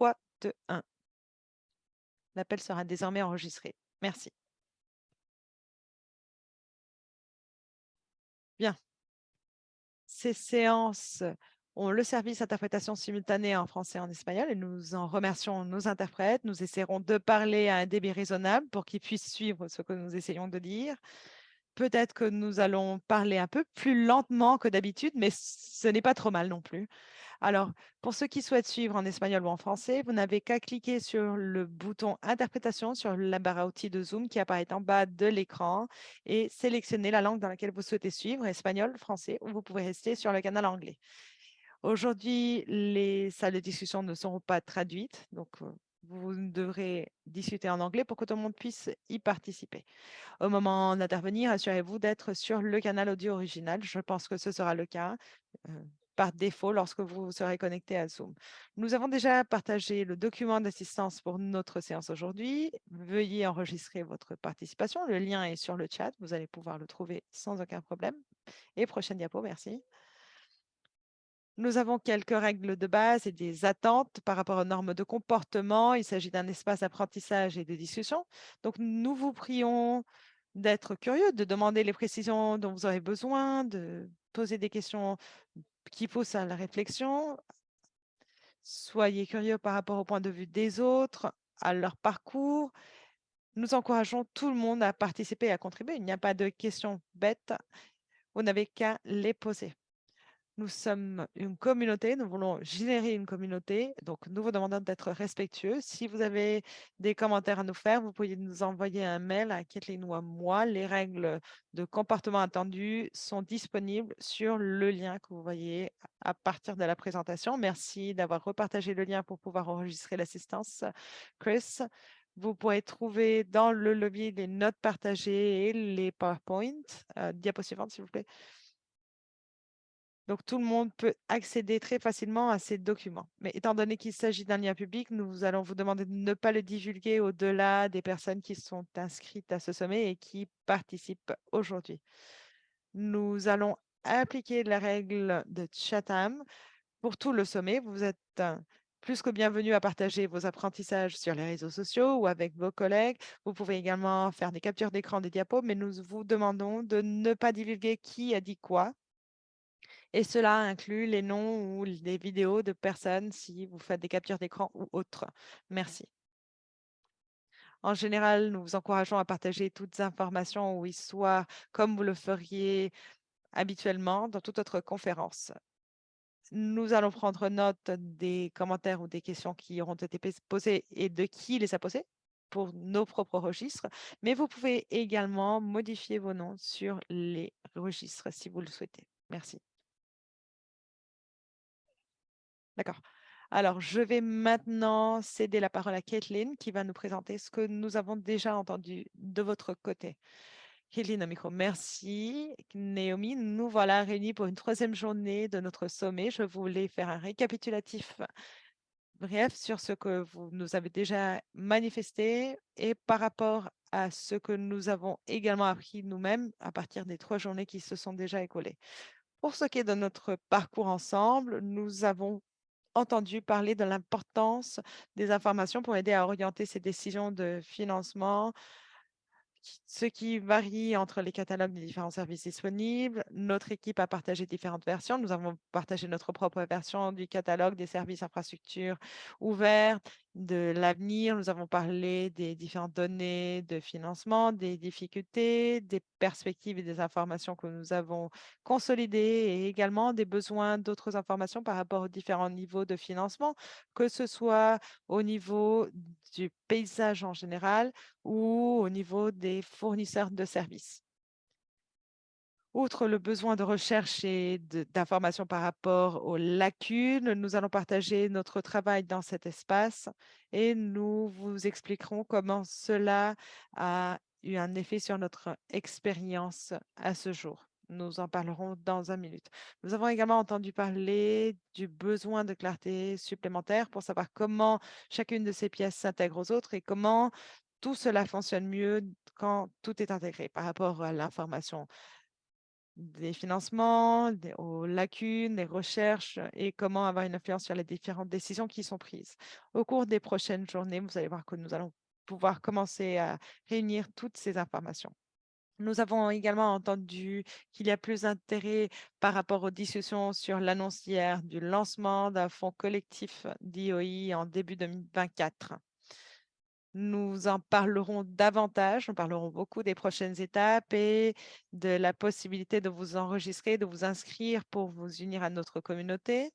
3, 2, 1. L'appel sera désormais enregistré. Merci. Bien. Ces séances ont le service interprétation simultanée en français et en espagnol et nous en remercions nos interprètes. Nous essaierons de parler à un débit raisonnable pour qu'ils puissent suivre ce que nous essayons de dire. Peut-être que nous allons parler un peu plus lentement que d'habitude, mais ce n'est pas trop mal non plus. Alors, pour ceux qui souhaitent suivre en espagnol ou en français, vous n'avez qu'à cliquer sur le bouton Interprétation sur la barre à outils de Zoom qui apparaît en bas de l'écran et sélectionner la langue dans laquelle vous souhaitez suivre, espagnol, français, ou vous pouvez rester sur le canal anglais. Aujourd'hui, les salles de discussion ne seront pas traduites, donc vous devrez discuter en anglais pour que tout le monde puisse y participer. Au moment d'intervenir, assurez-vous d'être sur le canal audio original. Je pense que ce sera le cas par défaut lorsque vous serez connecté à Zoom. Nous avons déjà partagé le document d'assistance pour notre séance aujourd'hui. Veuillez enregistrer votre participation. Le lien est sur le chat. Vous allez pouvoir le trouver sans aucun problème. Et prochaine diapo, merci. Nous avons quelques règles de base et des attentes par rapport aux normes de comportement. Il s'agit d'un espace d'apprentissage et de discussion. Donc, nous vous prions d'être curieux, de demander les précisions dont vous aurez besoin, de poser des questions qui poussent à la réflexion. Soyez curieux par rapport au point de vue des autres, à leur parcours. Nous encourageons tout le monde à participer et à contribuer. Il n'y a pas de questions bêtes. Vous n'avez qu'à les poser. Nous sommes une communauté, nous voulons générer une communauté, donc nous vous demandons d'être respectueux. Si vous avez des commentaires à nous faire, vous pouvez nous envoyer un mail à Kathleen ou à moi. Les règles de comportement attendues sont disponibles sur le lien que vous voyez à partir de la présentation. Merci d'avoir repartagé le lien pour pouvoir enregistrer l'assistance. Chris, vous pourrez trouver dans le lobby les notes partagées et les PowerPoint. Euh, diapo suivante, s'il vous plaît. Donc, tout le monde peut accéder très facilement à ces documents. Mais étant donné qu'il s'agit d'un lien public, nous allons vous demander de ne pas le divulguer au-delà des personnes qui sont inscrites à ce sommet et qui participent aujourd'hui. Nous allons appliquer la règle de Chatham pour tout le sommet. Vous êtes euh, plus que bienvenus à partager vos apprentissages sur les réseaux sociaux ou avec vos collègues. Vous pouvez également faire des captures d'écran des diapos, mais nous vous demandons de ne pas divulguer qui a dit quoi et cela inclut les noms ou les vidéos de personnes si vous faites des captures d'écran ou autres. Merci. En général, nous vous encourageons à partager toutes les informations ou histoires comme vous le feriez habituellement dans toute autre conférence. Nous allons prendre note des commentaires ou des questions qui auront été posées et de qui les a posées pour nos propres registres, mais vous pouvez également modifier vos noms sur les registres si vous le souhaitez. Merci. D'accord. Alors, je vais maintenant céder la parole à Kathleen qui va nous présenter ce que nous avons déjà entendu de votre côté. Kathleen au micro. Merci. Naomi, nous voilà réunis pour une troisième journée de notre sommet. Je voulais faire un récapitulatif bref sur ce que vous nous avez déjà manifesté et par rapport à ce que nous avons également appris nous-mêmes à partir des trois journées qui se sont déjà écoulées. Pour ce qui est de notre parcours ensemble, nous avons entendu parler de l'importance des informations pour aider à orienter ces décisions de financement ce qui varie entre les catalogues des différents services disponibles. Notre équipe a partagé différentes versions. Nous avons partagé notre propre version du catalogue des services infrastructures ouverts, de l'avenir. Nous avons parlé des différentes données de financement, des difficultés, des perspectives et des informations que nous avons consolidées et également des besoins d'autres informations par rapport aux différents niveaux de financement, que ce soit au niveau du paysage en général ou au niveau des fournisseurs de services. Outre le besoin de recherche et d'informations par rapport aux lacunes, nous allons partager notre travail dans cet espace et nous vous expliquerons comment cela a eu un effet sur notre expérience à ce jour. Nous en parlerons dans un minute. Nous avons également entendu parler du besoin de clarté supplémentaire pour savoir comment chacune de ces pièces s'intègre aux autres et comment tout cela fonctionne mieux quand tout est intégré par rapport à l'information des financements, aux lacunes, des recherches et comment avoir une influence sur les différentes décisions qui sont prises. Au cours des prochaines journées, vous allez voir que nous allons pouvoir commencer à réunir toutes ces informations. Nous avons également entendu qu'il y a plus d'intérêt par rapport aux discussions sur l'annonce hier du lancement d'un fonds collectif d'IOI en début 2024. Nous en parlerons davantage, nous parlerons beaucoup des prochaines étapes et de la possibilité de vous enregistrer, de vous inscrire pour vous unir à notre communauté.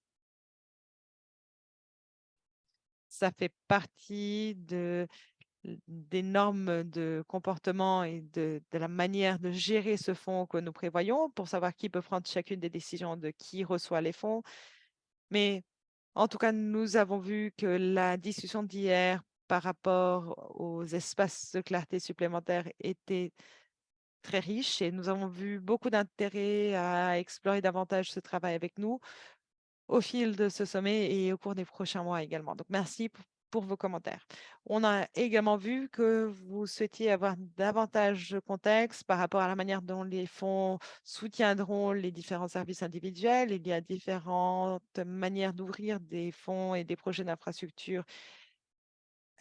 Ça fait partie de des normes de comportement et de, la manière de gérer ce fonds que nous prévoyons pour savoir qui peut prendre chacune des décisions de qui reçoit les fonds. Mais en tout cas, nous avons vu que la discussion d'hier par rapport aux espaces de clarté supplémentaires était très riche et nous avons vu beaucoup d'intérêt à explorer davantage ce travail avec nous au fil de ce sommet et au cours des prochains mois également. Donc, merci pour vos commentaires. On a également vu que vous souhaitiez avoir davantage de contexte par rapport à la manière dont les fonds soutiendront les différents services individuels. Il y a différentes manières d'ouvrir des fonds et des projets d'infrastructure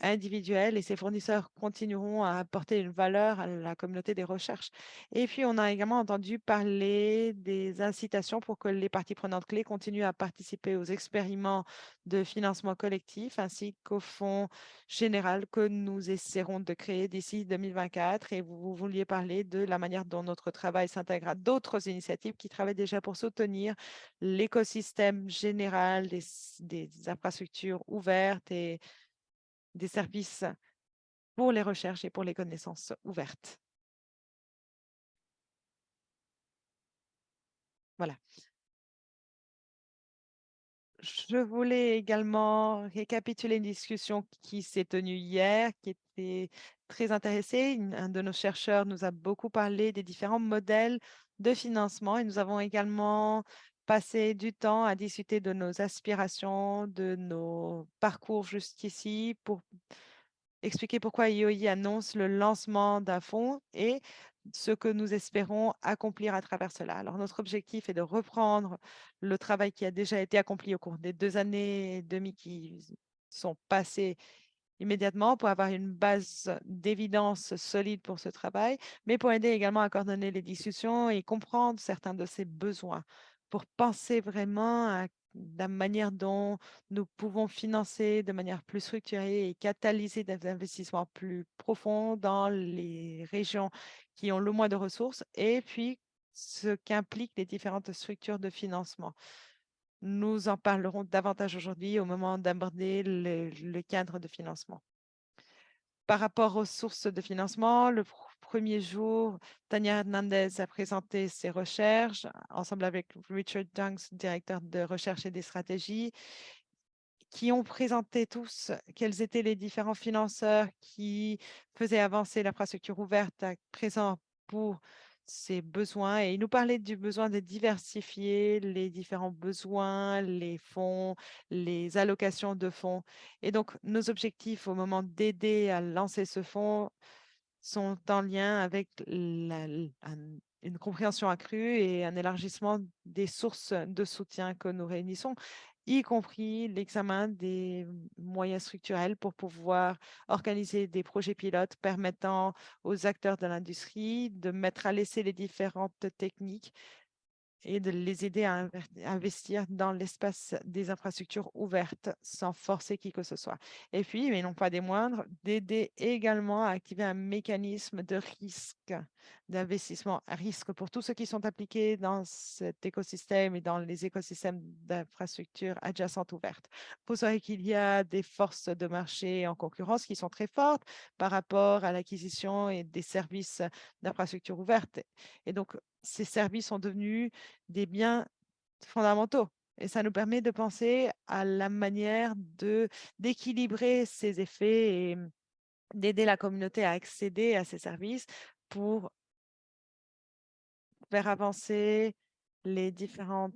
individuels et ces fournisseurs continueront à apporter une valeur à la communauté des recherches. Et puis, on a également entendu parler des incitations pour que les parties prenantes clés continuent à participer aux expériments de financement collectif ainsi qu'au fonds général que nous essaierons de créer d'ici 2024. Et vous, vouliez parler de la manière dont notre travail s'intègre à d'autres initiatives qui travaillent déjà pour soutenir l'écosystème général des, des infrastructures ouvertes et des services pour les recherches et pour les connaissances ouvertes. Voilà. Je voulais également récapituler une discussion qui s'est tenue hier, qui était très intéressée. Un de nos chercheurs nous a beaucoup parlé des différents modèles de financement et nous avons également passer du temps à discuter de nos aspirations, de nos parcours jusqu'ici pour expliquer pourquoi IOI annonce le lancement d'un fonds et ce que nous espérons accomplir à travers cela. Alors, notre objectif est de reprendre le travail qui a déjà été accompli au cours des deux années et demie qui sont passées immédiatement pour avoir une base d'évidence solide pour ce travail, mais pour aider également à coordonner les discussions et comprendre certains de ces besoins pour penser vraiment à la manière dont nous pouvons financer de manière plus structurée et catalyser des investissements plus profonds dans les régions qui ont le moins de ressources et puis ce qu'impliquent les différentes structures de financement. Nous en parlerons davantage aujourd'hui au moment d'aborder le, le cadre de financement. Par rapport aux sources de financement, le premier jour, Tania Hernandez a présenté ses recherches ensemble avec Richard Dunks, directeur de recherche et des stratégies, qui ont présenté tous quels étaient les différents financeurs qui faisaient avancer l'infrastructure ouverte à présent pour ses besoins et il nous parlait du besoin de diversifier les différents besoins, les fonds, les allocations de fonds. Et donc, nos objectifs au moment d'aider à lancer ce fonds sont en lien avec une compréhension accrue et un élargissement des sources de soutien que nous réunissons, y compris l'examen des moyens structurels pour pouvoir organiser des projets pilotes permettant aux acteurs de l'industrie de mettre à l'essai les différentes techniques et de les aider à investir dans l'espace des infrastructures ouvertes sans forcer qui que ce soit. Et puis, mais non pas des moindres, d'aider également à activer un mécanisme de risque, d'investissement à risque pour tous ceux qui sont appliqués dans cet écosystème et dans les écosystèmes d'infrastructures adjacentes ouvertes. Vous savez qu'il y a des forces de marché en concurrence qui sont très fortes par rapport à l'acquisition et des services d'infrastructures ouvertes. Et donc, ces services sont devenus des biens fondamentaux. Et ça nous permet de penser à la manière d'équilibrer ces effets et d'aider la communauté à accéder à ces services pour avancer les différentes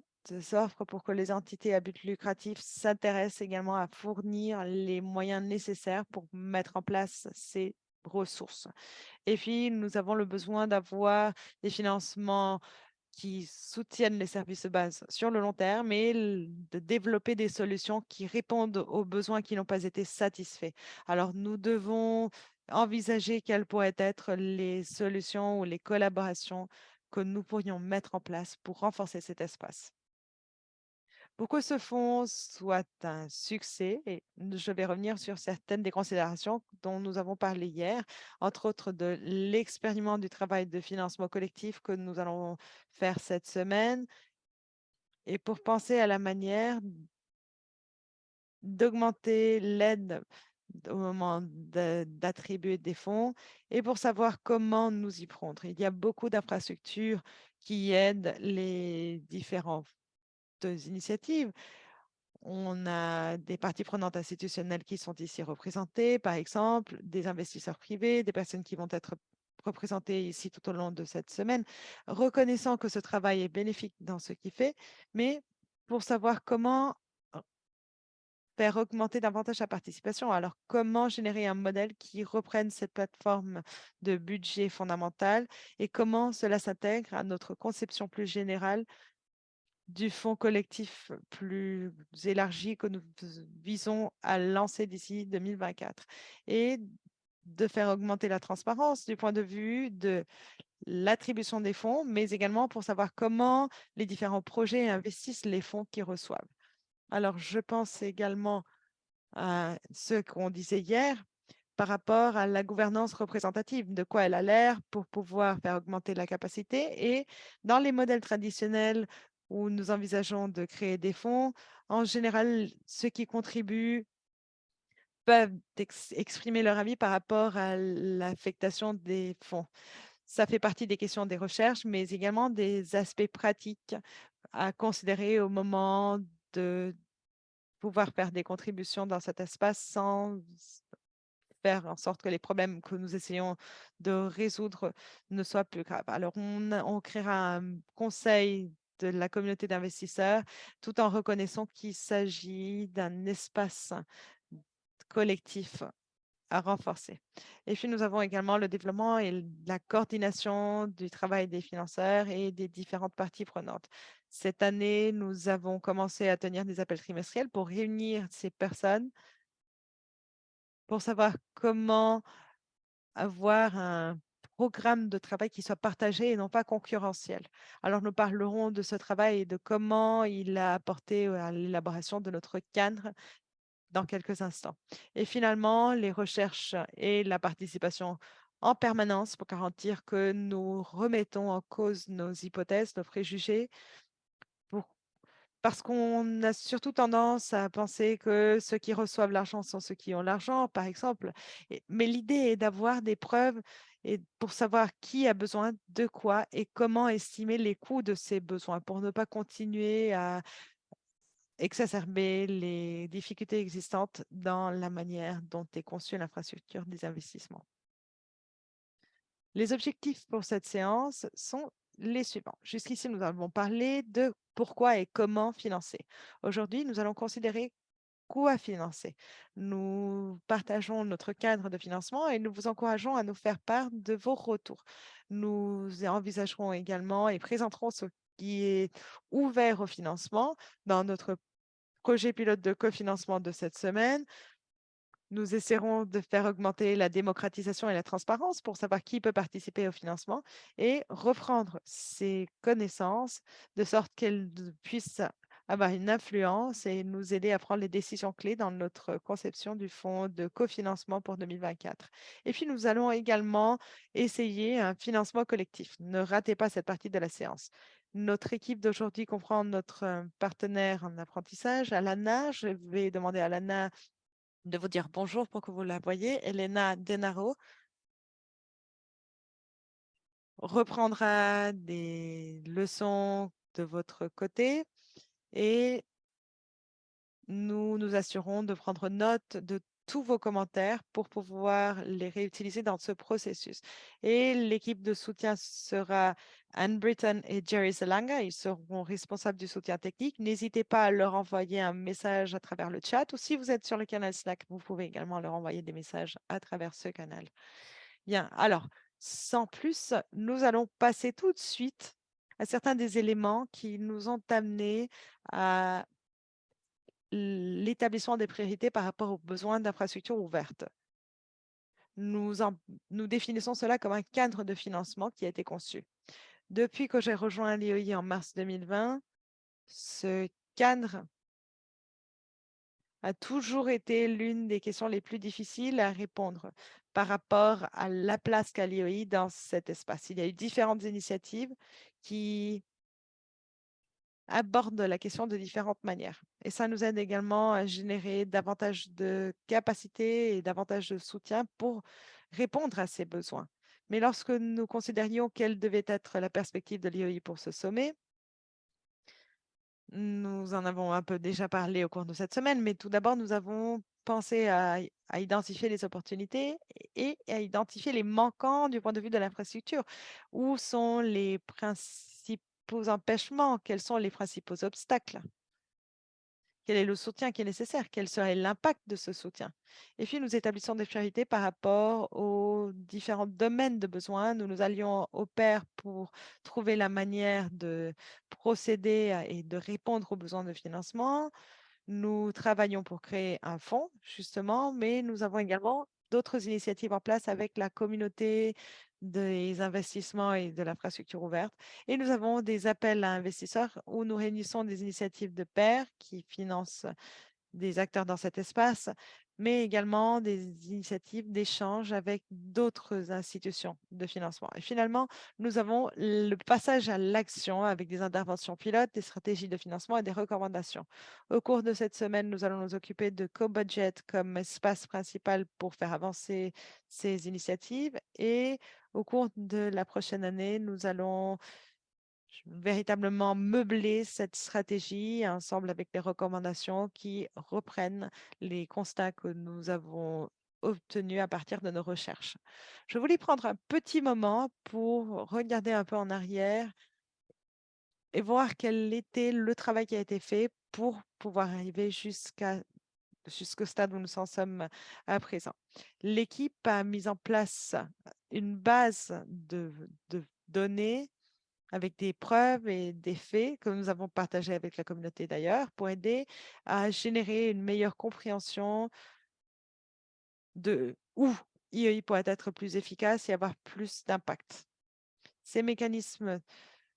offres pour que les entités à but lucratif s'intéressent également à fournir les moyens nécessaires pour mettre en place ces ressources. Et puis, nous avons le besoin d'avoir des financements qui soutiennent les services de base sur le long terme et de développer des solutions qui répondent aux besoins qui n'ont pas été satisfaits. Alors, nous devons envisager quelles pourraient être les solutions ou les collaborations que nous pourrions mettre en place pour renforcer cet espace. Pour que ce fonds soit un succès, je vais revenir sur certaines des considérations dont nous avons parlé hier, entre autres de l'expériment du travail de financement collectif que nous allons faire cette semaine, et pour penser à la manière d'augmenter l'aide au moment d'attribuer des fonds et pour savoir comment nous y prendre. Il y a beaucoup d'infrastructures qui aident les différents initiatives. On a des parties prenantes institutionnelles qui sont ici représentées, par exemple, des investisseurs privés, des personnes qui vont être représentées ici tout au long de cette semaine, reconnaissant que ce travail est bénéfique dans ce qu'il fait, mais pour savoir comment faire augmenter davantage la participation. Alors, comment générer un modèle qui reprenne cette plateforme de budget fondamentale et comment cela s'intègre à notre conception plus générale du fonds collectif plus élargi que nous visons à lancer d'ici 2024 et de faire augmenter la transparence du point de vue de l'attribution des fonds, mais également pour savoir comment les différents projets investissent les fonds qu'ils reçoivent. Alors, je pense également à ce qu'on disait hier par rapport à la gouvernance représentative, de quoi elle a l'air pour pouvoir faire augmenter la capacité. Et dans les modèles traditionnels où nous envisageons de créer des fonds, en général, ceux qui contribuent peuvent exprimer leur avis par rapport à l'affectation des fonds. Ça fait partie des questions des recherches, mais également des aspects pratiques à considérer au moment de pouvoir faire des contributions dans cet espace sans faire en sorte que les problèmes que nous essayons de résoudre ne soient plus graves. Alors, on, créera un conseil de la communauté d'investisseurs, tout en reconnaissant qu'il s'agit d'un espace collectif à renforcer. Et puis, nous avons également le développement et la coordination du travail des financeurs et des différentes parties prenantes. Cette année, nous avons commencé à tenir des appels trimestriels pour réunir ces personnes pour savoir comment avoir un programme de travail qui soit partagé et non pas concurrentiel. Alors, nous parlerons de ce travail et de comment il a apporté à l'élaboration de notre cadre dans quelques instants. Et finalement, les recherches et la participation en permanence pour garantir que nous remettons en cause nos hypothèses, nos préjugés, parce qu'on a surtout tendance à penser que ceux qui reçoivent l'argent sont ceux qui ont l'argent, par exemple. mais l'idée est d'avoir des preuves et pour savoir qui a besoin de quoi et comment estimer les coûts de ces besoins pour ne pas continuer à exacerber les difficultés existantes dans la manière dont est conçue l'infrastructure des investissements. Les objectifs pour cette séance sont les suivants. Jusqu'ici, nous avons parlé de pourquoi et comment financer. Aujourd'hui, nous allons considérer quoi financer. Nous partageons notre cadre de financement et nous vous encourageons à nous faire part de vos retours. Nous envisagerons également et présenterons ce qui est ouvert au financement dans notre projet pilote de cofinancement de cette semaine. Nous essaierons de faire augmenter la démocratisation et la transparence pour savoir qui peut participer au financement et reprendre ces connaissances de sorte qu'elles puissent avoir une influence et nous aider à prendre les décisions clés dans notre conception du fonds de cofinancement pour 2024. Et puis, nous allons également essayer un financement collectif. Ne ratez pas cette partie de la séance. Notre équipe d'aujourd'hui comprend notre euh, partenaire en apprentissage, Alana. Je vais demander à Alana de vous dire bonjour pour que vous la voyez. Elena Denaro reprendra des leçons de votre côté et nous nous assurons de prendre note de tous vos commentaires pour pouvoir les réutiliser dans ce processus. Et l'équipe de soutien sera Anne Britton et Jerry Zelanga. Ils seront responsables du soutien technique. N'hésitez pas à leur envoyer un message à travers le chat ou si vous êtes sur le canal Slack, vous pouvez également leur envoyer des messages à travers ce canal. Bien, alors, sans plus, nous allons passer tout de suite à certains des éléments qui nous ont amenés à l'établissement des priorités par rapport aux besoins d'infrastructures ouvertes. Nous, définissons cela comme un cadre de financement qui a été conçu. Depuis que j'ai rejoint l'IOI en mars 2020, ce cadre a toujours été l'une des questions les plus difficiles à répondre par rapport à la place qu'a l'IOI dans cet espace. Il y a eu différentes initiatives qui abordent la question de différentes manières. Et ça nous aide également à générer davantage de capacités et davantage de soutien pour répondre à ces besoins. Mais lorsque nous considérions quelle devait être la perspective de l'IOI pour ce sommet, nous en avons un peu déjà parlé au cours de cette semaine, mais tout d'abord, nous avons pensé à, identifier les opportunités et à identifier les manquants du point de vue de l'infrastructure. Où sont les principaux empêchements? Quels sont les principaux obstacles? Quel est le soutien qui est nécessaire? Quel serait l'impact de ce soutien? Et puis, nous établissons des priorités par rapport aux différents domaines de besoins. Nous nous allions au pair pour trouver la manière de procéder et de répondre aux besoins de financement. Nous travaillons pour créer un fonds, justement, mais nous avons également d'autres initiatives en place avec la communauté des investissements et de l'infrastructure ouverte. Et nous avons des appels à investisseurs où nous réunissons des initiatives de pairs qui financent des acteurs dans cet espace, mais également des initiatives d'échange avec d'autres institutions de financement. Et finalement, nous avons le passage à l'action avec des interventions pilotes, des stratégies de financement et des recommandations. Au cours de cette semaine, nous allons nous occuper de co-budget comme espace principal pour faire avancer ces initiatives. Et au cours de la prochaine année, nous allons véritablement meubler cette stratégie ensemble avec les recommandations qui reprennent les constats que nous avons obtenus à partir de nos recherches. Je voulais prendre un petit moment pour regarder un peu en arrière et voir quel était le travail qui a été fait pour pouvoir arriver jusqu'à jusqu'au stade où nous en sommes à présent. L'équipe a mis en place une base de, de données avec des preuves et des faits que nous avons partagés avec la communauté d'ailleurs pour aider à générer une meilleure compréhension de où IEI pourrait être plus efficace et avoir plus d'impact. Ces mécanismes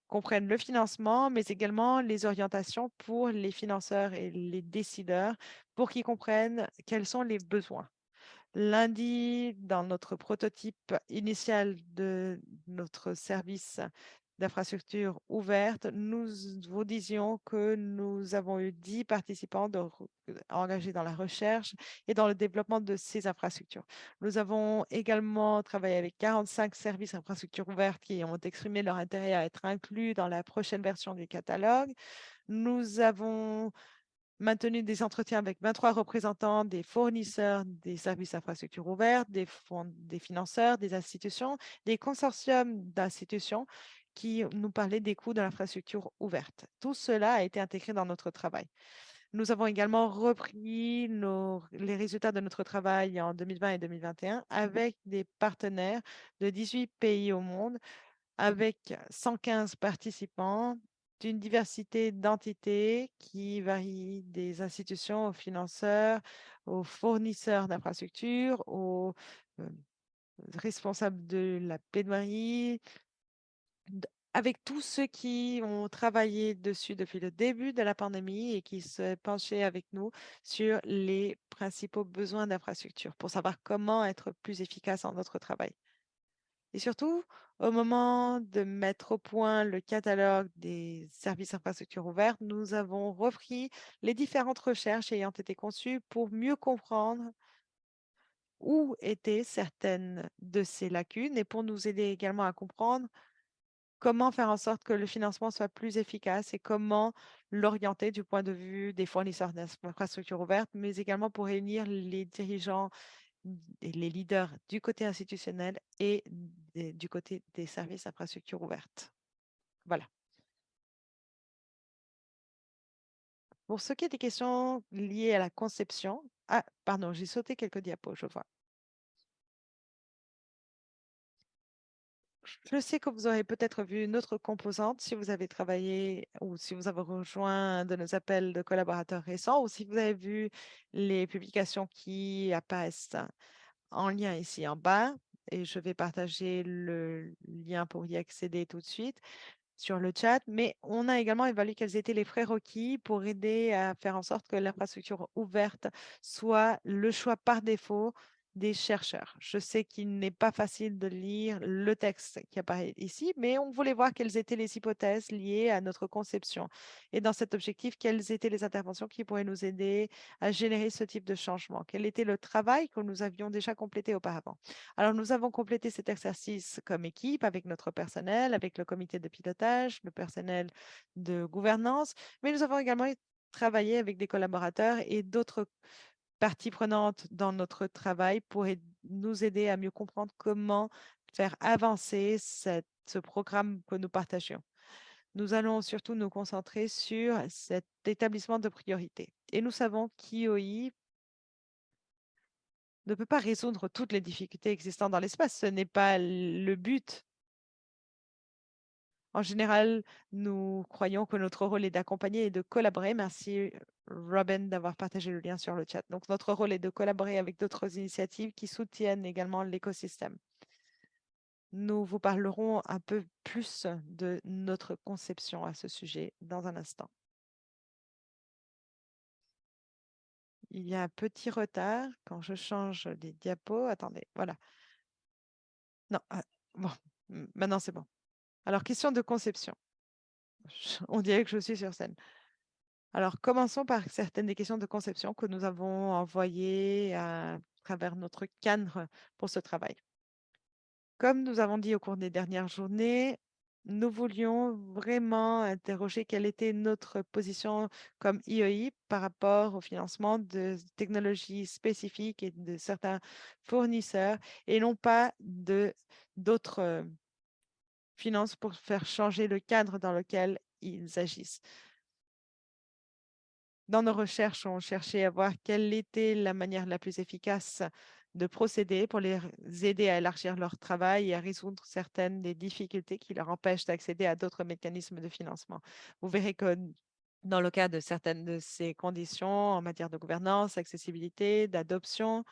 comprennent le financement, mais également les orientations pour les financeurs et les décideurs pour qu'ils comprennent quels sont les besoins. Lundi, dans notre prototype initial de notre service d'infrastructures ouvertes, nous vous disions que nous avons eu 10 participants engagés dans la recherche et dans le développement de ces infrastructures. Nous avons également travaillé avec 45 services d'infrastructures ouvertes qui ont exprimé leur intérêt à être inclus dans la prochaine version du catalogue. Nous avons maintenu des entretiens avec 23 représentants des fournisseurs des services d'infrastructures ouvertes, des financeurs, des institutions, des consortiums d'institutions qui nous parlait des coûts de l'infrastructure ouverte. Tout cela a été intégré dans notre travail. Nous avons également repris les résultats de notre travail en 2020 et 2021 avec des partenaires de 18 pays au monde, avec 115 participants d'une diversité d'entités qui varie des institutions aux financeurs, aux fournisseurs d'infrastructures, aux euh, responsables de la plaidoirie, avec tous ceux qui ont travaillé dessus depuis le début de la pandémie et qui se penchaient avec nous sur les principaux besoins d'infrastructure pour savoir comment être plus efficace dans notre travail. Et surtout, au moment de mettre au point le catalogue des services infrastructures ouvertes, nous avons repris les différentes recherches ayant été conçues pour mieux comprendre où étaient certaines de ces lacunes et pour nous aider également à comprendre comment faire en sorte que le financement soit plus efficace et comment l'orienter du point de vue des fournisseurs d'infrastructures ouvertes, mais également pour réunir les dirigeants et les leaders du côté institutionnel et du côté des services d'infrastructures ouvertes. Voilà. Pour ce qui est des questions liées à la conception, ah, pardon, j'ai sauté quelques diapos, je vois. Je sais que vous aurez peut-être vu une autre composante si vous avez travaillé ou si vous avez rejoint de nos appels de collaborateurs récents ou si vous avez vu les publications qui apparaissent en lien ici en bas. Et je vais partager le lien pour y accéder tout de suite sur le chat, mais on a également évalué quels étaient les frais requis pour aider à faire en sorte que l'infrastructure ouverte soit le choix par défaut des chercheurs. Je sais qu'il n'est pas facile de lire le texte qui apparaît ici, mais on voulait voir quelles étaient les hypothèses liées à notre conception. Et dans cet objectif, quelles étaient les interventions qui pourraient nous aider à générer ce type de changement? Quel était le travail que nous avions déjà complété auparavant? Alors, nous avons complété cet exercice comme équipe avec notre personnel, avec le comité de pilotage, le personnel de gouvernance, mais nous avons également travaillé avec des collaborateurs et d'autres partie prenante dans notre travail pour nous aider à mieux comprendre comment faire avancer ce programme que nous partageons. Nous allons surtout nous concentrer sur cet établissement de priorité. Et nous savons qu'IOI ne peut pas résoudre toutes les difficultés existantes dans l'espace. Ce n'est pas le but en général, nous croyons que notre rôle est d'accompagner et de collaborer. Merci Robin d'avoir partagé le lien sur le chat. Donc, notre rôle est de collaborer avec d'autres initiatives qui soutiennent également l'écosystème. Nous vous parlerons un peu plus de notre conception à ce sujet dans un instant. Il y a un petit retard quand je change les diapos. Attendez, voilà. Non, ah, bon, maintenant c'est bon. Alors, question de conception. On dirait que je suis sur scène. Alors, commençons par certaines des questions de conception que nous avons envoyées à travers notre cadre pour ce travail. Comme nous avons dit au cours des dernières journées, nous voulions vraiment interroger quelle était notre position comme IEI par rapport au financement de technologies spécifiques et de certains fournisseurs et non pas d'autres pour faire changer le cadre dans lequel ils agissent. Dans nos recherches, on cherchait à voir quelle était la manière la plus efficace de procéder pour les aider à élargir leur travail et à résoudre certaines des difficultés qui leur empêchent d'accéder à d'autres mécanismes de financement. Vous verrez que dans le cas de certaines de ces conditions en matière de gouvernance, accessibilité, d'adoption,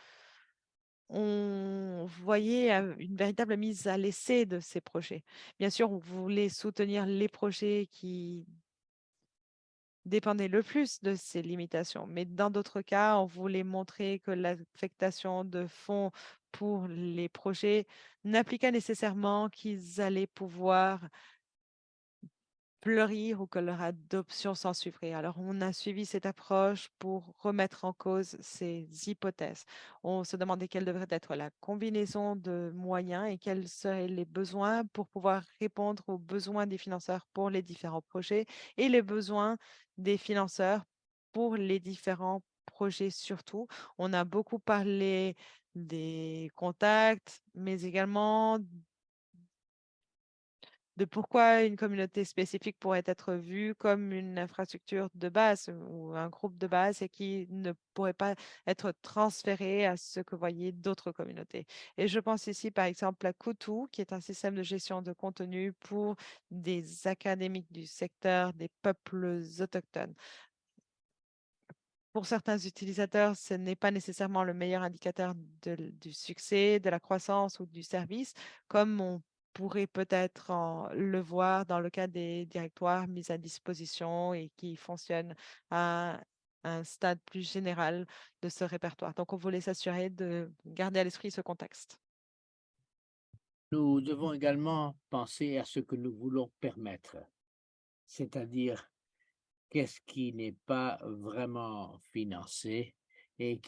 on voyait une véritable mise à l'essai de ces projets. Bien sûr, on voulait soutenir les projets qui dépendaient le plus de ces limitations, mais dans d'autres cas, on voulait montrer que l'affectation de fonds pour les projets n'appliquait nécessairement qu'ils allaient pouvoir fleurir ou que leur adoption s'en suivrait. Alors, on a suivi cette approche pour remettre en cause ces hypothèses. On se demandait quelle devrait être la combinaison de moyens et quels seraient les besoins pour pouvoir répondre aux besoins des financeurs pour les différents projets et les besoins des financeurs pour les différents projets surtout. On a beaucoup parlé des contacts, mais également de pourquoi une communauté spécifique pourrait être vue comme une infrastructure de base ou un groupe de base et qui ne pourrait pas être transféré à ce que voyaient d'autres communautés. Et je pense ici, par exemple, à Kutu, qui est un système de gestion de contenu pour des académiques du secteur des peuples autochtones pour certains utilisateurs, ce n'est pas nécessairement le meilleur indicateur du succès, de la croissance ou du service, comme on pourrait peut-être le voir dans le cas des directoires mis à disposition et qui fonctionnent à un stade plus général de ce répertoire. Donc, on voulait s'assurer de garder à l'esprit ce contexte. Nous devons également penser à ce que nous voulons permettre, c'est-à-dire qu'est-ce qui n'est pas vraiment financé et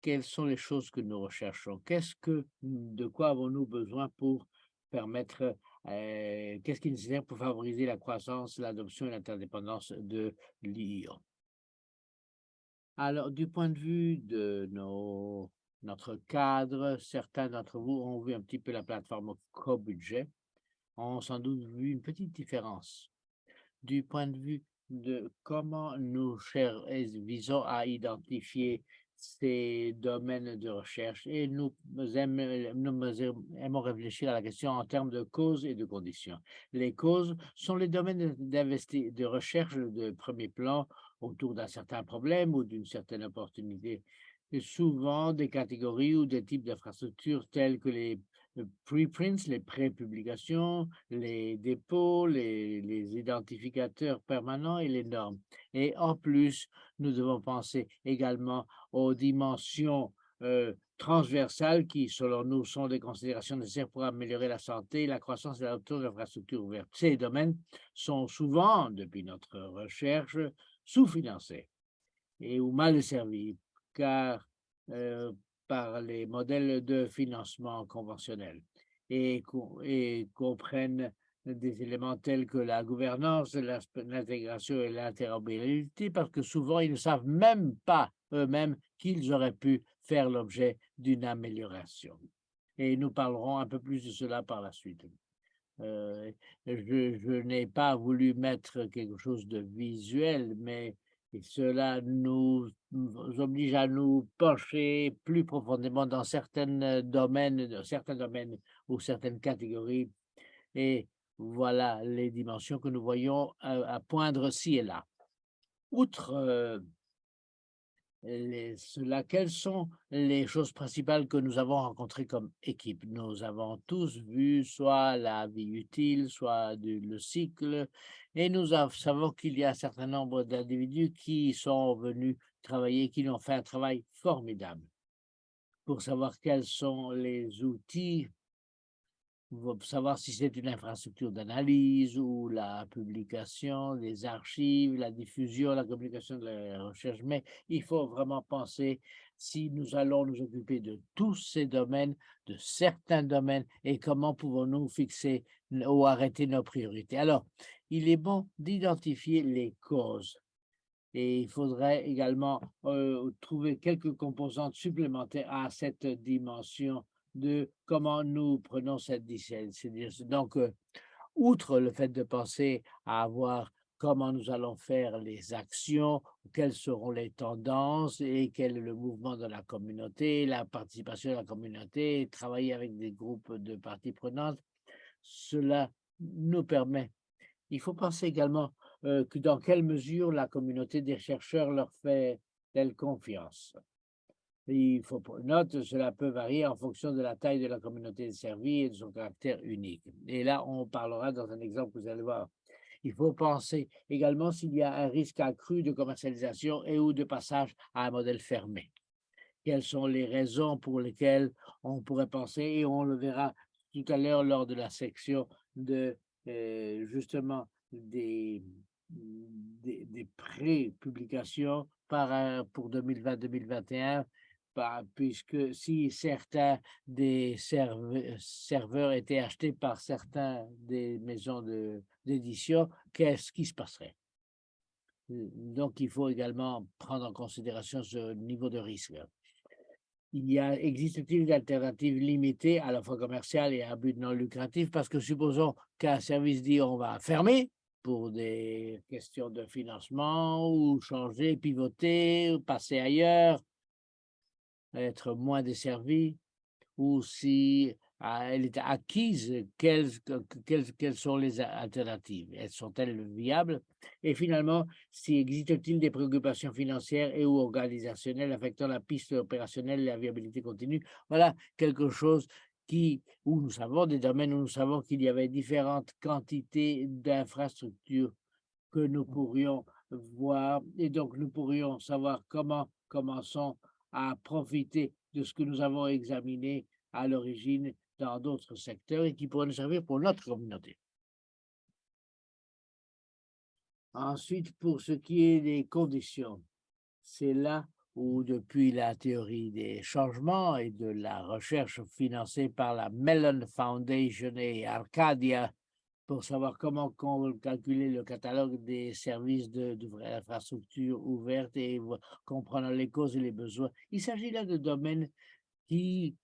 quelles sont les choses que nous recherchons? Qu'est-ce que, de quoi avons-nous besoin pour permettre, euh, qu'est-ce qui est nécessaire pour favoriser la croissance, l'adoption et l'interdépendance de l'IA. Alors, du point de vue de nos, notre cadre, certains d'entre vous ont vu un petit peu la plateforme co-budget, ont sans doute vu une petite différence. Du point de vue de comment nous visons à identifier ces domaines de recherche et nous aimons, réfléchir à la question en termes de causes et de conditions. Les causes sont les domaines de recherche de premier plan autour d'un certain problème ou d'une certaine opportunité. Souvent des catégories ou des types d'infrastructures telles que les preprints, les pré-publications, les dépôts, les, les, identificateurs permanents et les normes. Et en plus, nous devons penser également aux dimensions euh, transversales qui, selon nous, sont des considérations nécessaires pour améliorer la santé, la croissance et l'autour de l'infrastructure ouverte. Ces domaines sont souvent, depuis notre recherche, sous-financés et ou mal servis, car euh, par les modèles de financement conventionnels et, comprennent des éléments tels que la gouvernance, l'intégration et l'interopérabilité, parce que souvent, ils ne savent même pas eux-mêmes qu'ils auraient pu faire l'objet d'une amélioration. Et nous parlerons un peu plus de cela par la suite. Euh, je n'ai pas voulu mettre quelque chose de visuel, mais et cela nous oblige à nous pencher plus profondément dans certains domaines, dans certains domaines ou certaines catégories. Et voilà les dimensions que nous voyons à, poindre ci et là. Outre euh, cela, quelles sont les choses principales que nous avons rencontrées comme équipe. Nous avons tous vu soit la vie utile, soit le cycle, et nous savons qu'il y a un certain nombre d'individus qui sont venus travailler, qui ont fait un travail formidable pour savoir quels sont les outils savoir si c'est une infrastructure d'analyse ou la publication, les archives, la diffusion, la communication de la recherche, mais il faut vraiment penser si nous allons nous occuper de tous ces domaines, de certains domaines, et comment pouvons-nous fixer ou arrêter nos priorités. Alors, il est bon d'identifier les causes. Et il faudrait également euh, trouver quelques composantes supplémentaires à cette dimension de comment nous prenons cette décision. Donc, euh, outre le fait de penser à avoir comment nous allons faire les actions, quelles seront les tendances et quel est le mouvement de la communauté, la participation de la communauté, travailler avec des groupes de parties prenantes, cela nous permet. Il faut penser également euh, que dans quelle mesure la communauté des chercheurs leur fait telle Il faut note, cela peut varier en fonction de la taille de la communauté servie et de son caractère unique. Et là, on parlera dans un exemple que vous allez voir. Il faut penser également s'il y a un risque accru de commercialisation et ou de passage à un modèle fermé. Quelles sont les raisons pour lesquelles on pourrait penser, et on le verra tout à l'heure lors de la section de euh, justement des, des, des pré-publications pour 2020-2021 puisque si certains des serveurs étaient achetés par certains des maisons d'édition, qu'est-ce qui se passerait? Donc, il faut également prendre en considération ce niveau de risque. Existe-t-il des alternatives limitées à la fois commerciales et à but non lucratif? Parce que supposons qu'un service dit on va fermer pour des questions de financement ou changer, pivoter, passer ailleurs être moins desservie ou si ah, elle est acquise, quelles, quelles, quelles sont les alternatives? Elles sont-elles viables? Et finalement, si existe-t-il des préoccupations financières et ou organisationnelles affectant la piste opérationnelle et la viabilité continue? Voilà quelque chose qui, où nous savons des domaines où nous savons qu'il y avait différentes quantités d'infrastructures que nous pourrions voir. Et donc nous pourrions savoir comment commençons à profiter de ce que nous avons examiné à l'origine dans d'autres secteurs et qui pourraient nous servir pour notre communauté. Ensuite, pour ce qui est des conditions, c'est là où, depuis la théorie des changements et de la recherche financée par la Mellon Foundation et Arcadia pour savoir comment calculer le catalogue des services d'infrastructure de, ouvertes et comprendre les causes et les besoins. Il s'agit là de domaines qui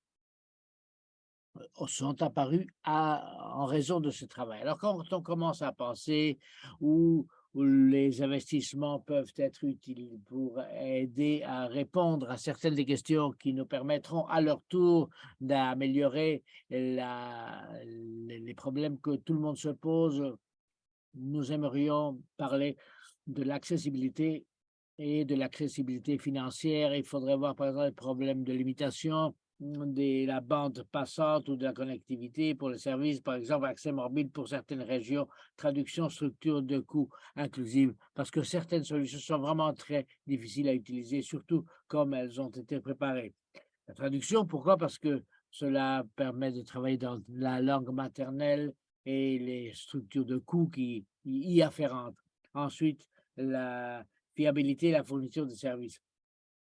euh, sont apparus en raison de ce travail. Alors, quand on commence à penser ou où les investissements peuvent être utiles pour aider à répondre à certaines des questions qui nous permettront à leur tour d'améliorer les problèmes que tout le monde se pose. Nous aimerions parler de l'accessibilité et de l'accessibilité financière. Il faudrait voir par exemple les problèmes de limitation de la bande passante ou de la connectivité pour les services, par exemple accès mobile pour certaines régions, traduction, structure de coûts inclusive, parce que certaines solutions sont vraiment très difficiles à utiliser, surtout comme elles ont été préparées. La traduction, pourquoi? Parce que cela permet de travailler dans la langue maternelle et les structures de coûts qui y afférentes. Ensuite, la fiabilité et la fourniture de services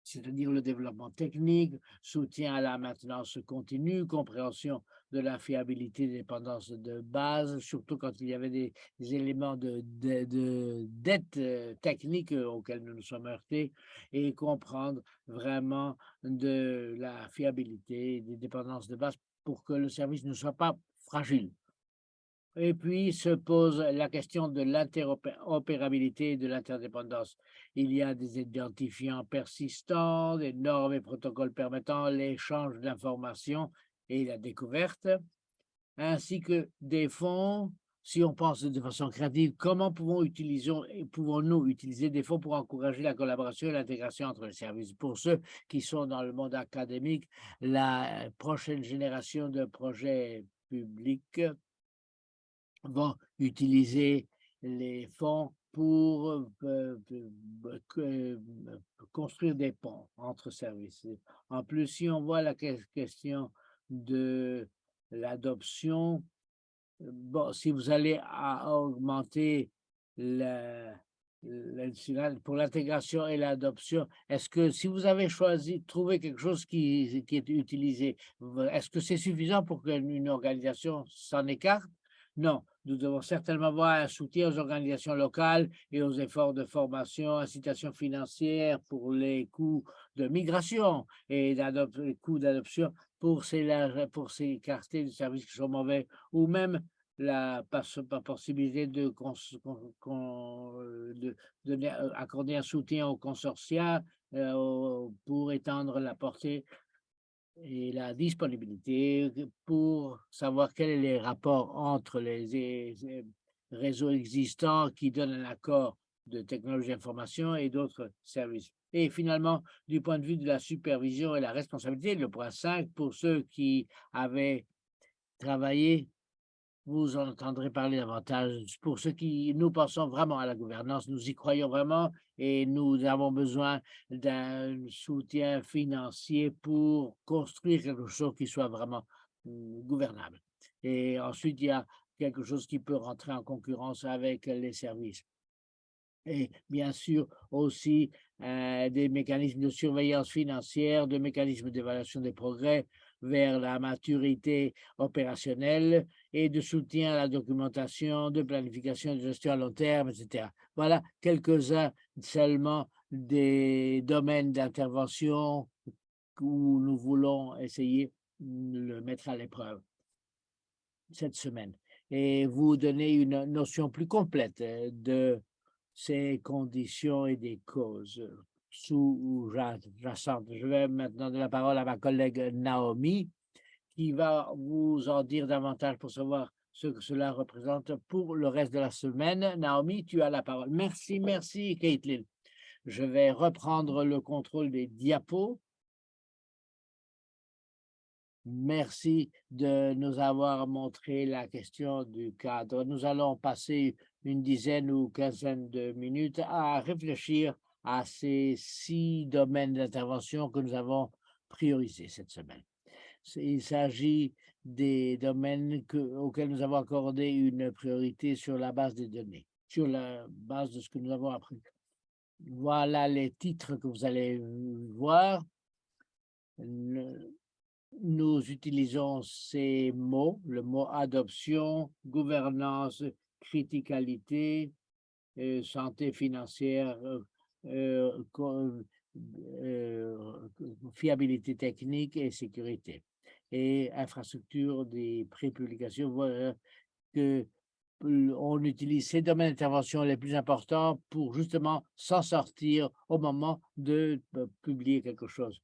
c'est-à-dire le développement technique, soutien à la maintenance continue, compréhension de la fiabilité des dépendances de base, surtout quand il y avait des, éléments de, de, dette euh, technique euh, auxquels nous nous sommes heurtés, et comprendre vraiment de la fiabilité des dépendances de base pour que le service ne soit pas fragile. Et puis se pose la question de l'interopérabilité et de l'interdépendance. Il y a des identifiants persistants, des normes et protocoles permettant l'échange d'informations et la découverte, ainsi que des fonds. Si on pense de façon créative, comment pouvons-nous utiliser des fonds pour encourager la collaboration et l'intégration entre les services? Pour ceux qui sont dans le monde académique, la prochaine génération de projets publics vont utiliser les fonds pour euh, euh, construire des ponts entre services. En plus, si on voit la question de l'adoption, bon, si vous allez augmenter pour l'intégration et l'adoption, est-ce que si vous avez choisi, trouver quelque chose qui est utilisé, est-ce que c'est suffisant pour qu'une organisation s'en écarte? Non, nous devons certainement avoir un soutien aux organisations locales et aux efforts de formation, incitation financière pour les coûts de migration et les coûts d'adoption pour s'écarter des services qui sont mauvais ou même la possibilité de, de, accorder un soutien aux consortia euh, pour étendre la portée et la disponibilité pour savoir quels sont les rapports entre les, réseaux existants qui donnent un accord de technologie d'information et d'autres services. Et finalement, du point de vue de la supervision et la responsabilité, le point 5, pour ceux qui avaient travaillé vous en entendrez parler davantage. Pour ceux qui, nous pensons vraiment à la gouvernance, nous y croyons vraiment et nous avons besoin d'un soutien financier pour construire quelque chose qui soit vraiment mmh, gouvernable. Et ensuite, il y a quelque chose qui peut rentrer en concurrence avec les services. Et bien sûr aussi euh, des mécanismes de surveillance financière, des mécanismes d'évaluation des progrès, vers la maturité opérationnelle et de soutien à la documentation, de planification de gestion à long terme, etc. Voilà quelques-uns seulement des domaines d'intervention où nous voulons essayer de le mettre à l'épreuve cette semaine et vous donner une notion plus complète de ces conditions et des causes sous-jacente. Je vais maintenant donner la parole à ma collègue Naomi, qui va vous en dire davantage pour savoir ce que cela représente pour le reste de la semaine. Naomi, tu as la parole. Merci, merci, Caitlin. Je vais reprendre le contrôle des diapos. Merci de nous avoir montré la question du cadre. Nous allons passer une dizaine ou quinzaine de minutes à réfléchir à ces six domaines d'intervention que nous avons priorisés cette semaine. Il s'agit des domaines auxquels nous avons accordé une priorité sur la base des données, sur la base de ce que nous avons appris. Voilà les titres que vous allez voir. Nous utilisons ces mots, le mot adoption, gouvernance, criticalité, euh, santé financière, euh, euh, fiabilité technique et sécurité. Et infrastructure des prépublications, voilà que on utilise ces domaines d'intervention les plus importants pour justement s'en sortir au moment de publier quelque chose.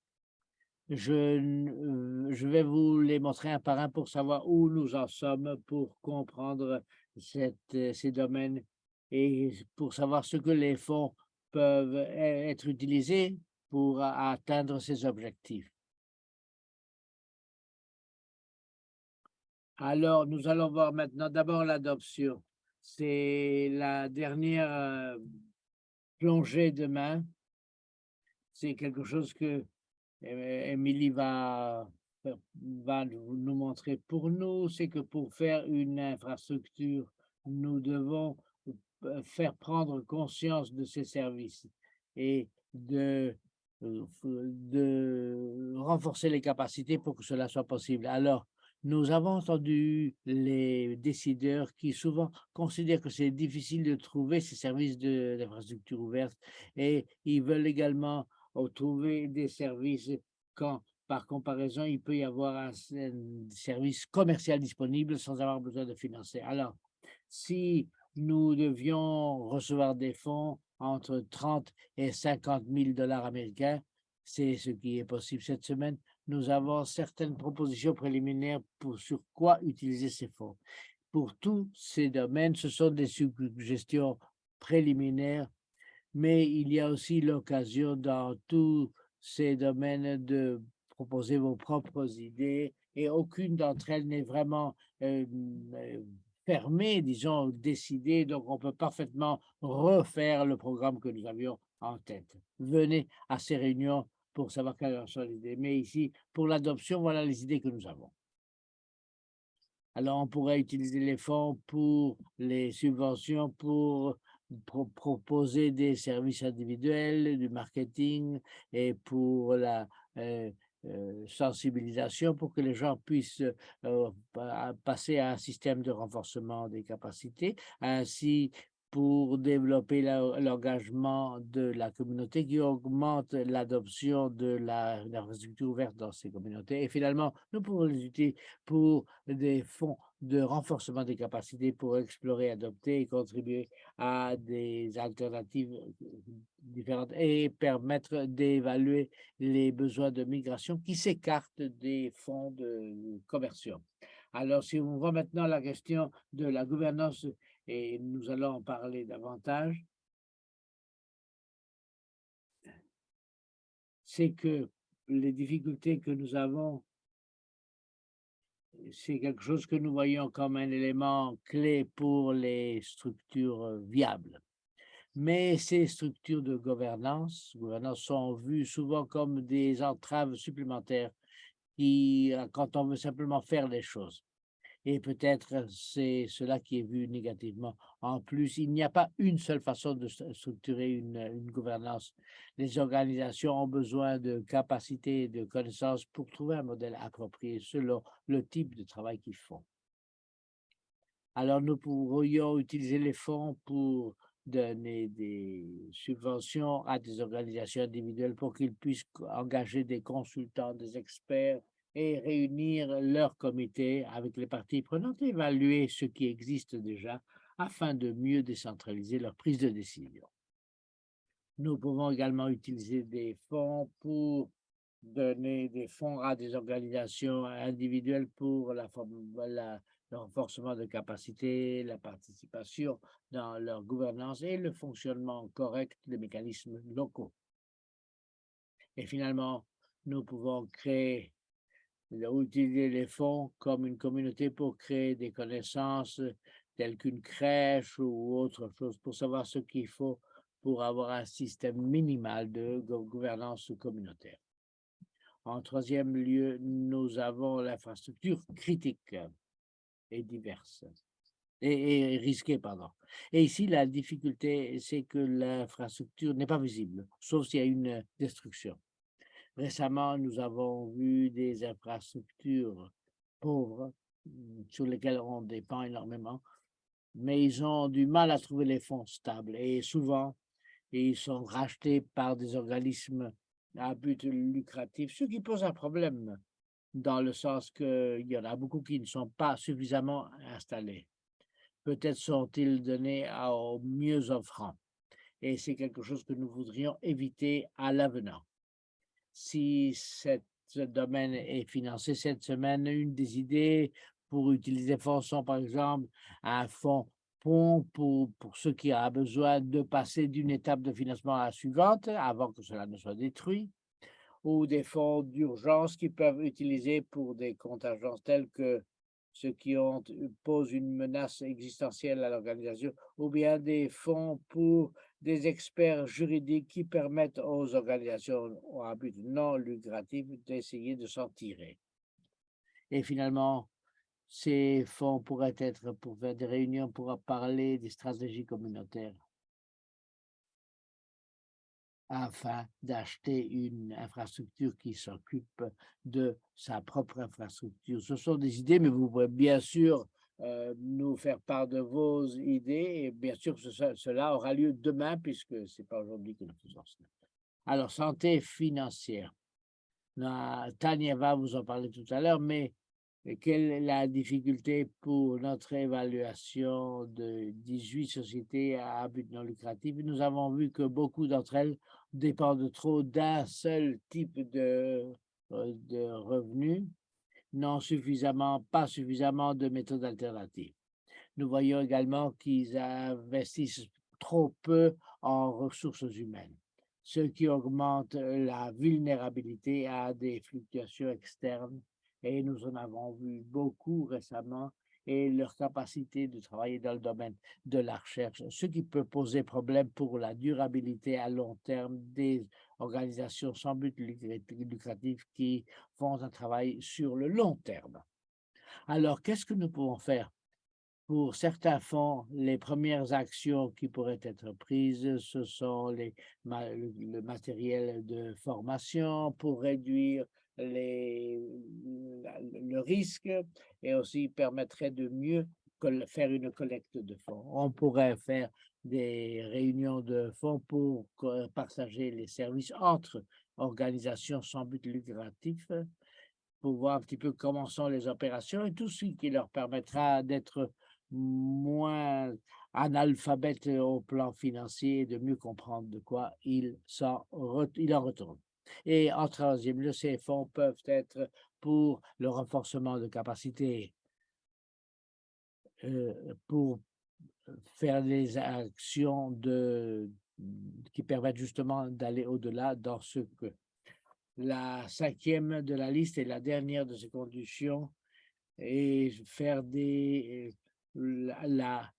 Je, je vais vous les montrer un par un pour savoir où nous en sommes, pour comprendre cette, ces domaines et pour savoir ce que les fonds peuvent être utilisés pour atteindre ces objectifs. Alors, nous allons voir maintenant d'abord l'adoption. C'est la dernière euh, plongée de main. C'est quelque chose que Émilie va, va nous montrer pour nous. C'est que pour faire une infrastructure, nous devons euh, faire prendre conscience de ces services et de, euh, de renforcer les capacités pour que cela soit possible. Alors, nous avons entendu les décideurs qui souvent considèrent que c'est difficile de trouver ces services d'infrastructure ouverte et ils veulent également trouver des services quand, par comparaison, il peut y avoir un, un service commercial disponible sans avoir besoin de financer. Alors, si nous devions recevoir des fonds entre 30 et 50 000 dollars américains. C'est ce qui est possible cette semaine. Nous avons certaines propositions préliminaires pour sur quoi utiliser ces fonds. Pour tous ces domaines, ce sont des suggestions préliminaires, mais il y a aussi l'occasion dans tous ces domaines de proposer vos propres idées et aucune d'entre elles n'est vraiment euh, euh, fermé, disons, décidé, donc on peut parfaitement refaire le programme que nous avions en tête. Venez à ces réunions pour savoir quelles sont les idées. Mais ici, pour l'adoption, voilà les idées que nous avons. Alors, on pourrait utiliser les fonds pour les subventions, pour proposer des services individuels, du marketing et pour la, euh, euh, sensibilisation pour que les gens puissent euh, passer à un système de renforcement des capacités, ainsi pour développer l'engagement de la communauté qui augmente l'adoption de l'infrastructure ouverte dans ces communautés. Et finalement, nous pouvons les utiliser pour des fonds de renforcement des capacités pour explorer, adopter et contribuer à des alternatives différentes et permettre d'évaluer les besoins de migration qui s'écartent des fonds de commerciaux. Alors, si on voit maintenant la question de la gouvernance et nous allons en parler davantage, c'est que les difficultés que nous avons, c'est quelque chose que nous voyons comme un élément clé pour les structures viables. Mais ces structures de gouvernance, gouvernance sont vues souvent comme des entraves supplémentaires qui, quand on veut simplement faire les choses et peut-être c'est cela qui est vu négativement. En plus, il n'y a pas une seule façon de structurer une, une, gouvernance. Les organisations ont besoin de capacités et de connaissances pour trouver un modèle approprié selon le type de travail qu'ils font. Alors, nous pourrions utiliser les fonds pour donner des subventions à des organisations individuelles pour qu'ils puissent engager des consultants, des experts et réunir leur comité avec les parties prenantes évaluer ce qui existe déjà afin de mieux décentraliser leur prise de décision. Nous pouvons également utiliser des fonds pour donner des fonds à des organisations individuelles pour la, le renforcement de capacité, la participation dans leur gouvernance et le fonctionnement correct des mécanismes locaux. Et finalement, nous pouvons créer utiliser les fonds comme une communauté pour créer des connaissances telles qu'une crèche ou autre chose pour savoir ce qu'il faut pour avoir un système minimal de gouvernance communautaire. En troisième lieu, nous avons l'infrastructure critique et diverse et, et risquée, pardon. Et ici, la difficulté, c'est que l'infrastructure n'est pas visible, sauf s'il y a une destruction. Récemment, nous avons vu des infrastructures pauvres mmh, sur lesquelles on dépend énormément, mais ils ont du mal à trouver les fonds stables et souvent, ils sont rachetés par des organismes à but lucratif, ce qui pose un problème dans le sens qu'il y en a beaucoup qui ne sont pas suffisamment installés. peut-être sont-ils donnés aux mieux offrants. Et c'est quelque chose que nous voudrions éviter à l'avenant. Si ce domaine est financé cette semaine, une des idées pour utiliser fonds sont par exemple un fonds pont pour, pour ceux qui ont besoin de passer d'une étape de financement à la suivante avant que cela ne soit détruit, ou des fonds d'urgence qui peuvent utiliser pour des contingences telles que ceux qui ont, posent une menace existentielle à l'organisation, ou bien des fonds pour des experts juridiques qui permettent aux organisations à but non lucratif d'essayer de s'en tirer. Et finalement, ces fonds pourraient être pour faire des réunions pour parler des stratégies communautaires afin d'acheter une infrastructure qui s'occupe de sa propre infrastructure. Ce sont des idées, mais vous pouvez bien sûr euh, nous faire part de vos idées et bien sûr cela aura lieu demain puisque ce n'est pas aujourd'hui que nous faisons cela. Alors, santé financière. Tania va vous en parler tout à l'heure, mais quelle est la difficulté pour notre évaluation de 18 sociétés à but non lucratif? Nous avons vu que beaucoup d'entre elles dépendent trop d'un seul type de, euh, de revenus, n'ont suffisamment, pas suffisamment de méthodes alternatives. Nous voyons également qu'ils investissent trop peu en ressources humaines, ce qui augmente la vulnérabilité à des fluctuations externes et nous en avons vu beaucoup récemment, et leur capacité de travailler dans le domaine de la recherche, ce qui peut poser problème pour la durabilité à long terme des organisations sans but lucratif qui font un travail sur le long terme. Alors, qu'est-ce que nous pouvons faire? Pour certains fonds, les premières actions qui pourraient être prises, ce sont le matériel de formation pour réduire les, le risque et aussi permettrait de mieux faire une collecte de fonds. On pourrait faire des réunions de fonds pour partager les services entre organisations sans but lucratif, pour voir un petit peu comment sont les opérations et tout ce qui leur permettra d'être moins analphabètes au plan financier et de mieux comprendre de quoi il, il en retourne. Et en troisième lieu, ces fonds peuvent être pour le renforcement de capacités, euh, pour faire des actions qui permettent justement d'aller au-delà dans ce que la cinquième de la liste et la dernière de ces conditions et faire des la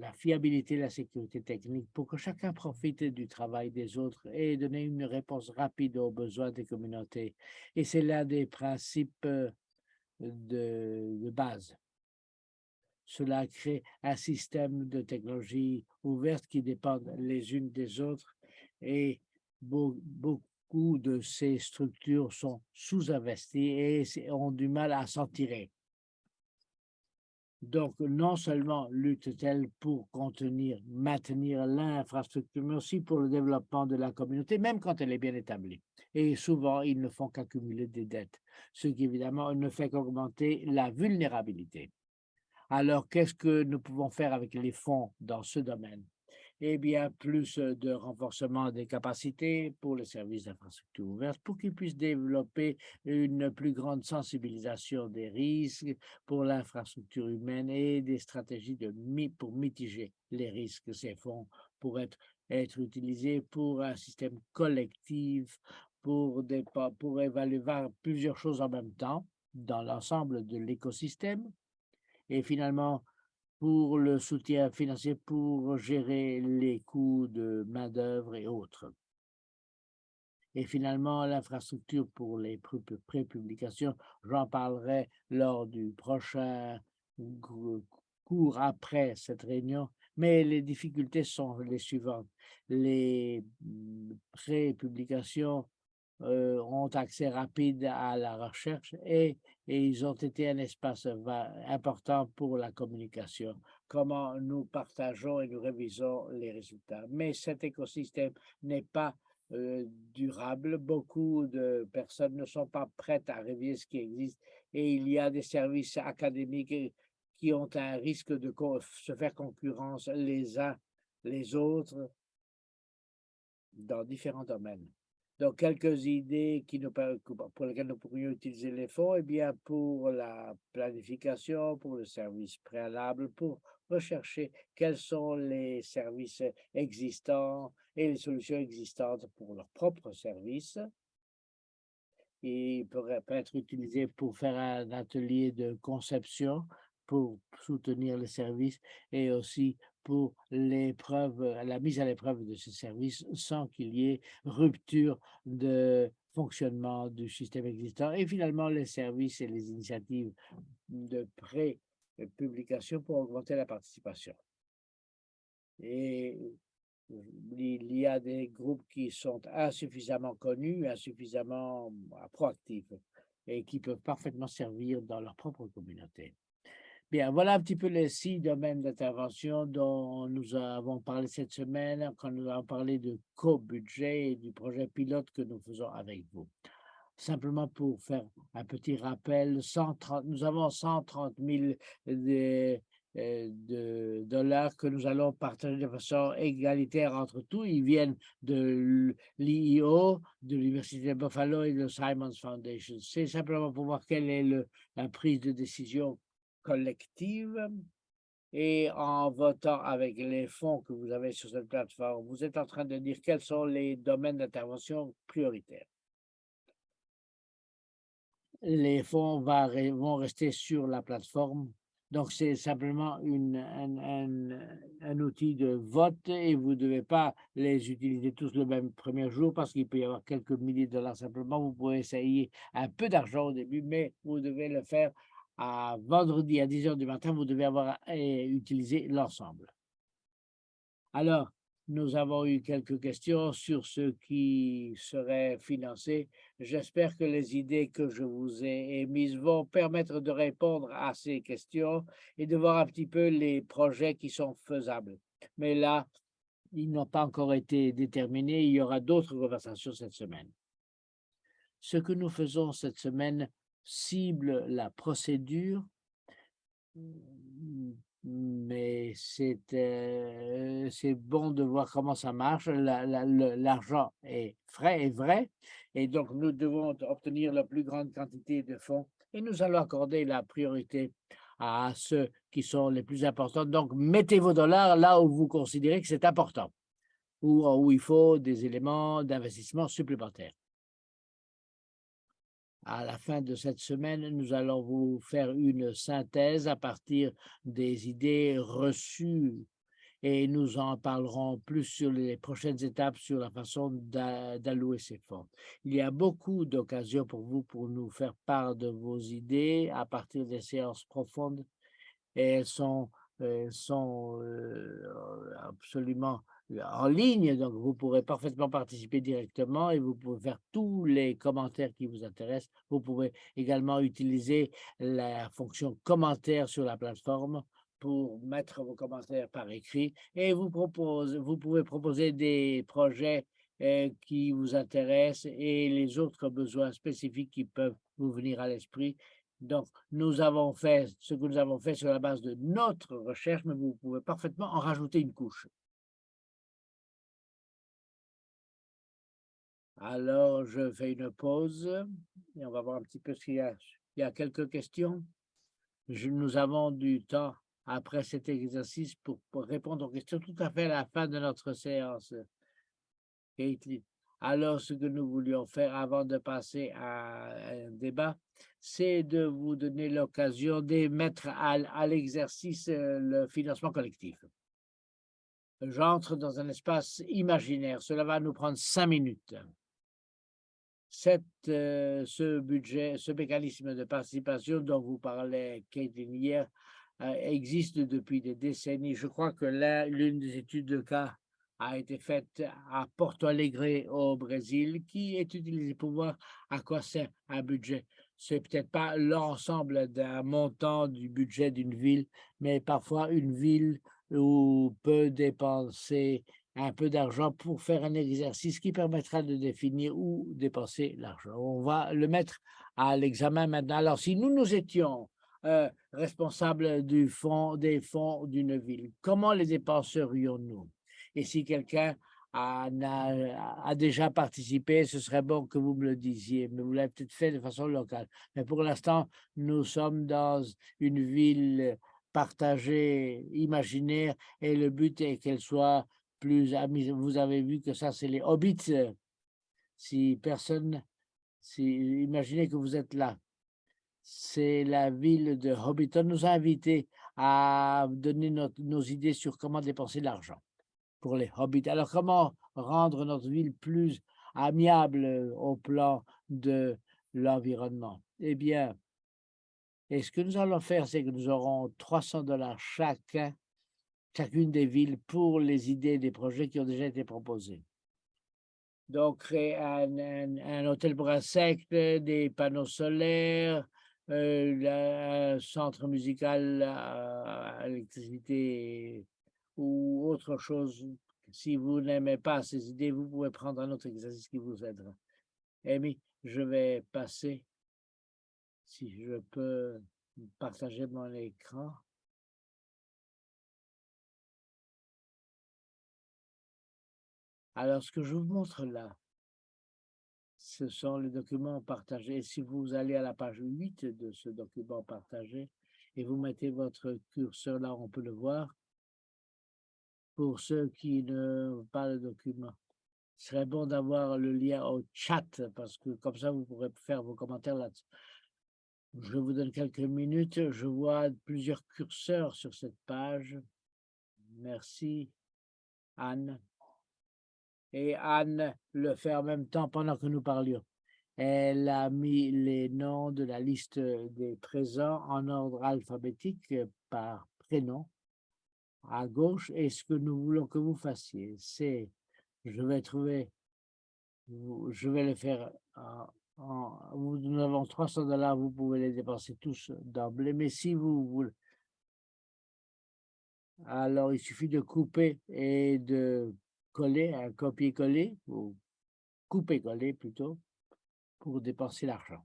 la fiabilité la sécurité technique pour que chacun profite du travail des autres et donner une réponse rapide aux besoins des communautés. Et c'est l'un des principes euh, de, de, base. Cela crée un système de technologies ouvertes qui dépendent les unes des autres et beaucoup de ces structures sont sous-investies et ont du mal à s'en tirer. Donc, non seulement lutte-t-elle pour contenir, maintenir l'infrastructure, mais aussi pour le développement de la communauté, même quand elle est bien établie. Et souvent, ils ne font qu'accumuler des dettes, ce qui évidemment ne fait qu'augmenter la vulnérabilité. Alors, qu'est-ce que nous pouvons faire avec les fonds dans ce domaine? Et bien, plus de renforcement des capacités pour les services d'infrastructure ouverte pour qu'ils puissent développer une plus grande sensibilisation des risques pour l'infrastructure humaine et des stratégies pour mitiger les risques. Ces fonds pourraient être, être utilisés pour un système collectif, pour, pour évaluer plusieurs choses en même temps dans l'ensemble de l'écosystème et finalement pour le soutien financier pour gérer les coûts de main-d'œuvre et autres. Et finalement, l'infrastructure pour les pré-publications, j'en parlerai lors du prochain cours après cette réunion, mais les difficultés sont les suivantes. Les mmh, pré-publications euh, ont accès rapide à la recherche et, ils ont été un espace important pour la communication, comment nous partageons et nous révisons les résultats. Mais cet écosystème n'est pas euh, durable. Beaucoup de personnes ne sont pas prêtes à réviser ce qui existe et il y a des services académiques qui ont un risque de se faire concurrence les uns les autres dans différents domaines. Donc, quelques idées qui pour lesquelles nous pourrions utiliser les fonds, eh bien, pour la planification, pour le service préalable, pour rechercher quels sont les services existants et les solutions existantes pour leurs propres services. Il pourrait être utilisé pour faire un atelier de conception pour soutenir les services et aussi pour l'épreuve, la mise à l'épreuve de ces services sans qu'il y ait rupture de fonctionnement du système existant. Et finalement, les services et les initiatives de pré-publication pour augmenter la participation. Et il y a des groupes qui sont insuffisamment connus, insuffisamment proactifs et qui peuvent parfaitement servir dans leur propre communauté. Bien, voilà un petit peu les six domaines d'intervention dont nous avons parlé cette semaine quand nous avons parlé de co-budget et du projet pilote que nous faisons avec vous. Simplement pour faire un petit rappel, 130, nous avons 130 000 de, euh, de dollars que nous allons partager de façon égalitaire entre tous. Ils viennent de l'IO, de l'Université de Buffalo et de Simons Foundation. C'est simplement pour voir quelle est la prise de décision collective et en votant avec les fonds que vous avez sur cette plateforme, vous êtes en train de dire quels sont les domaines d'intervention prioritaires? Les fonds vont rester sur la plateforme. Donc, c'est simplement un, un, outil de vote et vous ne devez pas les utiliser tous le même premier jour parce qu'il peut y avoir quelques milliers de dollars simplement. Vous pouvez essayer un peu d'argent au début, mais vous devez le faire à vendredi à 10 heures du matin, vous devez avoir eh, utilisé l'ensemble. Alors, nous avons eu quelques questions sur ce qui serait financé. J'espère que les idées que je vous ai émises vont permettre de répondre à ces questions et de voir un petit peu les projets qui sont faisables. Mais là, ils n'ont pas encore été déterminés. Il y aura d'autres conversations cette semaine. Ce que nous faisons cette semaine cible la procédure, mais euh, c'est bon de voir comment ça marche. L'argent est frais et vrai, et donc nous devons obtenir la plus grande quantité de fonds et nous allons accorder la priorité à ceux qui sont les plus importants. Donc, mettez vos dollars là où vous considérez que c'est important, ou où il faut des éléments d'investissement supplémentaires. À la fin de cette semaine, nous allons vous faire une synthèse à partir des idées reçues et nous en parlerons plus sur les prochaines étapes sur la façon d'allouer ces fonds. Il y a beaucoup d'occasions pour vous pour nous faire part de vos idées à partir des séances profondes et elles sont, sont euh, absolument en ligne, donc vous pourrez parfaitement participer directement et vous pouvez faire tous les commentaires qui vous intéressent. Vous pouvez également utiliser la fonction commentaire sur la plateforme pour mettre vos commentaires par écrit et vous, propose, vous pouvez proposer des projets euh, qui vous intéressent et les autres besoins spécifiques qui peuvent vous venir à l'esprit. Donc, nous avons fait ce que nous avons fait sur la base de notre recherche, mais vous pouvez parfaitement en rajouter une couche. Alors, je fais une pause et on va voir un petit peu s'il y a, il y a quelques questions. nous avons du temps après cet exercice pour, répondre aux questions tout à fait à la fin de notre séance. Alors, ce que nous voulions faire avant de passer à un débat, c'est de vous donner l'occasion de mettre à, à l'exercice euh, le financement collectif. J'entre dans un espace imaginaire. Cela va nous prendre cinq minutes cette, euh, ce budget, ce mécanisme de participation dont vous parlez, Caitlin, hier, euh, existe depuis des décennies. Je crois que l'une des études de cas a été faite à Porto Alegre au Brésil, qui est utilisée pour voir à quoi sert un budget. C'est peut-être pas l'ensemble d'un montant du budget d'une ville, mais parfois une ville où peut dépenser un peu d'argent pour faire un exercice qui permettra de définir où dépenser l'argent. On va le mettre à l'examen maintenant. Alors, si nous nous étions euh, responsable du fonds, des fonds d'une ville. Comment les dépenserions-nous? Et si quelqu'un a, déjà participé, ce serait bon que vous me le disiez, mais vous l'avez peut-être fait de façon locale. Mais pour l'instant, nous sommes dans une ville partagée, imaginaire, et le but est qu'elle soit plus amis. Vous avez vu que ça, c'est les hobbits. Si personne, si, imaginez que vous êtes là. C'est la ville de Hobbiton nous a invités à donner nos idées sur comment dépenser l'argent pour les hobbits. Alors, comment rendre notre ville plus amiable au plan de l'environnement? Eh bien, et ce que nous allons faire, c'est que nous aurons 300 dollars chacun chacune des villes pour les idées des projets qui ont déjà été proposés. Donc, créer un, hôtel pour insectes, des panneaux solaires, euh, un centre musical à, électricité ou autre chose. Si vous n'aimez pas ces idées, vous pouvez prendre un autre exercice qui vous aidera. Amy, je vais passer, si je peux partager mon écran. Alors, ce que je vous montre là, ce sont les documents partagés. Si vous allez à la page 8 de ce document partagé et vous mettez votre curseur là, on peut le voir. Pour ceux qui ne pas le document, ce serait bon d'avoir le lien au chat parce que comme ça, vous pourrez faire vos commentaires là-dessus. Je vous donne quelques minutes. Je vois plusieurs curseurs sur cette page. Merci, Anne et Anne le fait en même temps pendant que nous parlions. Elle a mis les noms de la liste des présents en ordre alphabétique par prénom à gauche et ce que nous voulons que vous fassiez, c'est, je vais trouver, je vais le faire en, nous avons 300 dollars, vous pouvez les dépenser tous d'emblée, mais si vous voulez, alors il suffit de couper et de coller, un copier-coller, ou couper-coller plutôt, pour dépenser l'argent.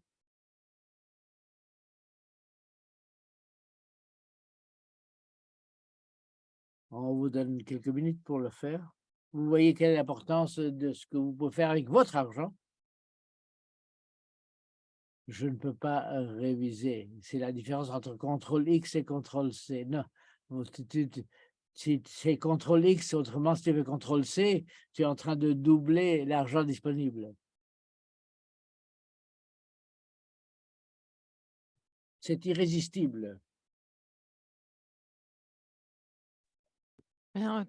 On vous donne quelques minutes pour le faire. Vous voyez quelle est l'importance de ce que vous pouvez faire avec votre argent. Je ne peux pas euh, réviser. C'est la différence entre contrôle X et contrôle C. Non, si c'est CTRL X, autrement, si tu veux CTRL C, tu es en train de doubler l'argent disponible. C'est irrésistible.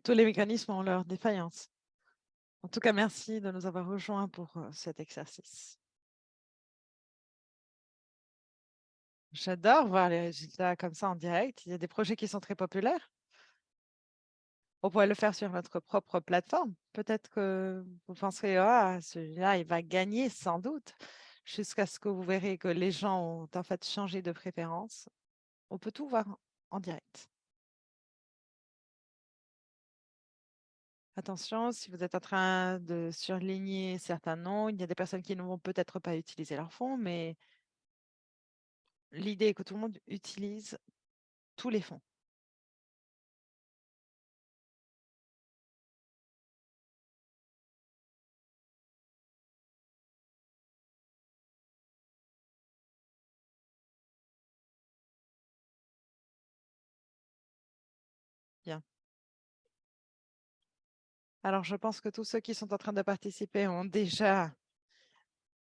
tous les mécanismes ont leur défaillance. En tout cas, merci de nous avoir rejoints pour euh, cet exercice. J'adore voir les résultats comme ça en direct. Il y a des projets qui sont très populaires. On pourrait le faire sur notre propre plateforme. Peut-être que vous penserez, ah, celui-là, il va gagner sans doute, jusqu'à ce que vous verrez que les gens ont en fait changé de préférence. On peut tout voir en direct. Attention, si vous êtes en train de surligner certains noms, il y a des personnes qui ne vont peut-être pas utiliser leur fonds, mais l'idée est que tout le monde utilise tous les fonds. Alors, je pense que tous ceux qui sont en train de participer ont déjà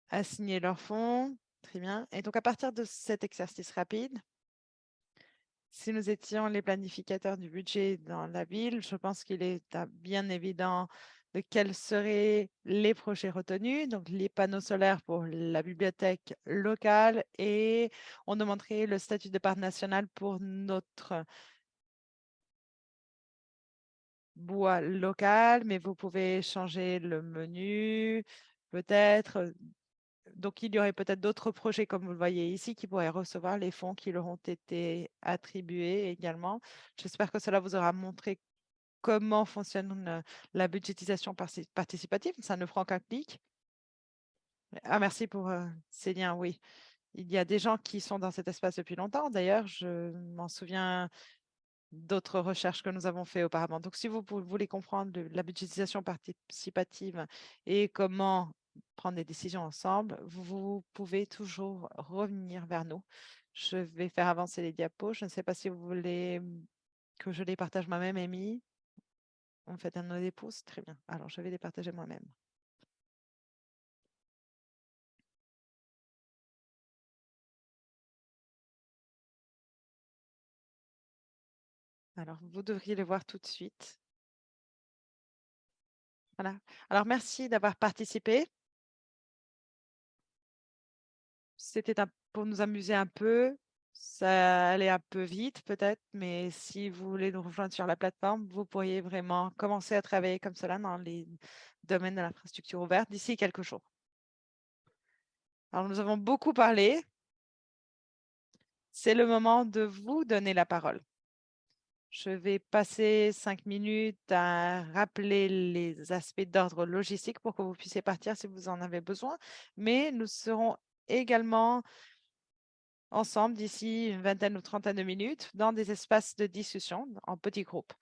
assigné leur fonds. Très bien. Et donc, à partir de cet exercice rapide, si nous étions les planificateurs du budget dans la ville, je pense qu'il est bien évident de quels seraient les projets retenus, donc les panneaux solaires pour la bibliothèque locale et on demanderait le statut de parc national pour notre bois local, mais vous pouvez changer le menu, peut-être. Donc, il y aurait peut-être d'autres projets, comme vous le voyez ici, qui pourraient recevoir les fonds qui leur ont été attribués également. J'espère que cela vous aura montré comment fonctionne la budgétisation participative. Ça ne prend qu'un clic. Ah, merci pour ces liens, oui. Il y a des gens qui sont dans cet espace depuis longtemps. D'ailleurs, je m'en souviens d'autres recherches que nous avons fait auparavant. Donc, si vous voulez comprendre la budgétisation participative et comment prendre des décisions ensemble, vous pouvez toujours revenir vers nous. Je vais faire avancer les diapos. Je ne sais pas si vous voulez que je les partage moi-même, Amy. On fait un des pouces. Très bien. Alors, je vais les partager moi-même. Alors, vous devriez les voir tout de suite. Voilà. Alors, merci d'avoir participé. C'était pour nous amuser un peu. Ça allait un peu vite peut-être, mais si vous voulez nous rejoindre sur la plateforme, vous pourriez vraiment commencer à travailler comme cela dans les domaines de l'infrastructure ouverte d'ici quelques jours. Alors, nous avons beaucoup parlé. C'est le moment de vous donner la parole. Je vais passer cinq minutes à rappeler les aspects d'ordre logistique pour que vous puissiez partir si vous en avez besoin. Mais nous serons également ensemble d'ici une vingtaine ou trentaine de minutes dans des espaces de discussion en petits groupes.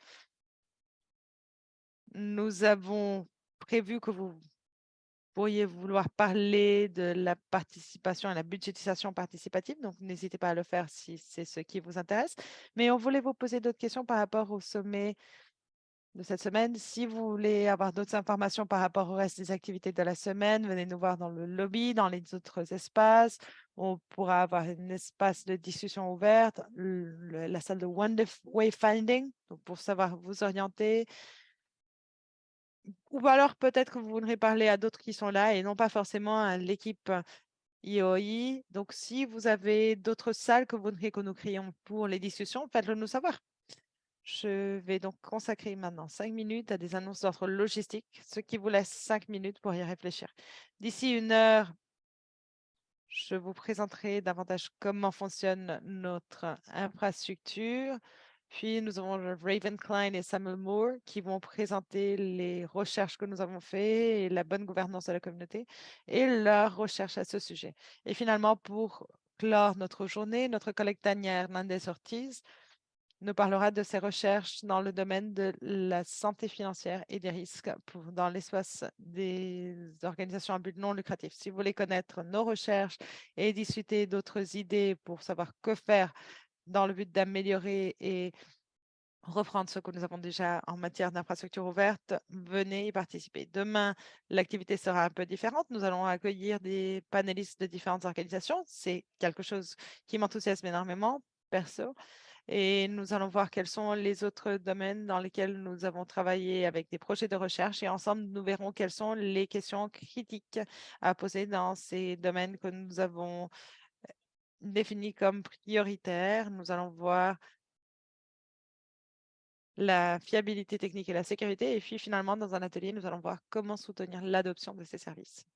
Nous avons prévu que vous pourriez vouloir parler de la participation et la budgétisation participative, donc n'hésitez pas à le faire si c'est ce qui vous intéresse. Mais on voulait vous poser d'autres questions par rapport au sommet de cette semaine. Si vous voulez avoir d'autres informations par rapport au reste des activités de la semaine, venez nous voir dans le lobby, dans les autres espaces. On pourra avoir un espace de discussion ouverte, la salle de Wayfinding, donc pour savoir vous orienter, ou alors peut-être que vous voudrez parler à d'autres qui sont là et non pas forcément à l'équipe IOI. Donc, si vous avez d'autres salles que vous voudriez que nous créions pour les discussions, faites-le nous savoir. Je vais donc consacrer maintenant cinq minutes à des annonces d'ordre logistique, ce qui vous laisse cinq minutes pour y réfléchir. D'ici une heure, je vous présenterai davantage comment fonctionne notre infrastructure, puis, nous avons Raven Klein et Samuel Moore qui vont présenter les recherches que nous avons faites et la bonne gouvernance de la communauté et leurs recherches à ce sujet. Et finalement, pour clore notre journée, notre collègue Tania Hernandez-Ortiz nous parlera de ses recherches dans le domaine de la santé financière et des risques dans l'espace des organisations à but non lucratif. Si vous voulez connaître nos recherches et discuter d'autres idées pour savoir que faire dans le but d'améliorer et reprendre ce que nous avons déjà en matière d'infrastructure ouverte, venez y participer. Demain, l'activité sera un peu différente. Nous allons accueillir des panélistes de différentes organisations. C'est quelque chose qui m'enthousiasme énormément, perso. Et nous allons voir quels sont les autres domaines dans lesquels nous avons travaillé avec des projets de recherche et ensemble, nous verrons quelles sont les questions critiques à poser dans ces domaines que nous avons définis comme prioritaires. Nous allons voir la fiabilité technique et la sécurité. Et puis finalement, dans un atelier, nous allons voir comment soutenir l'adoption de ces services.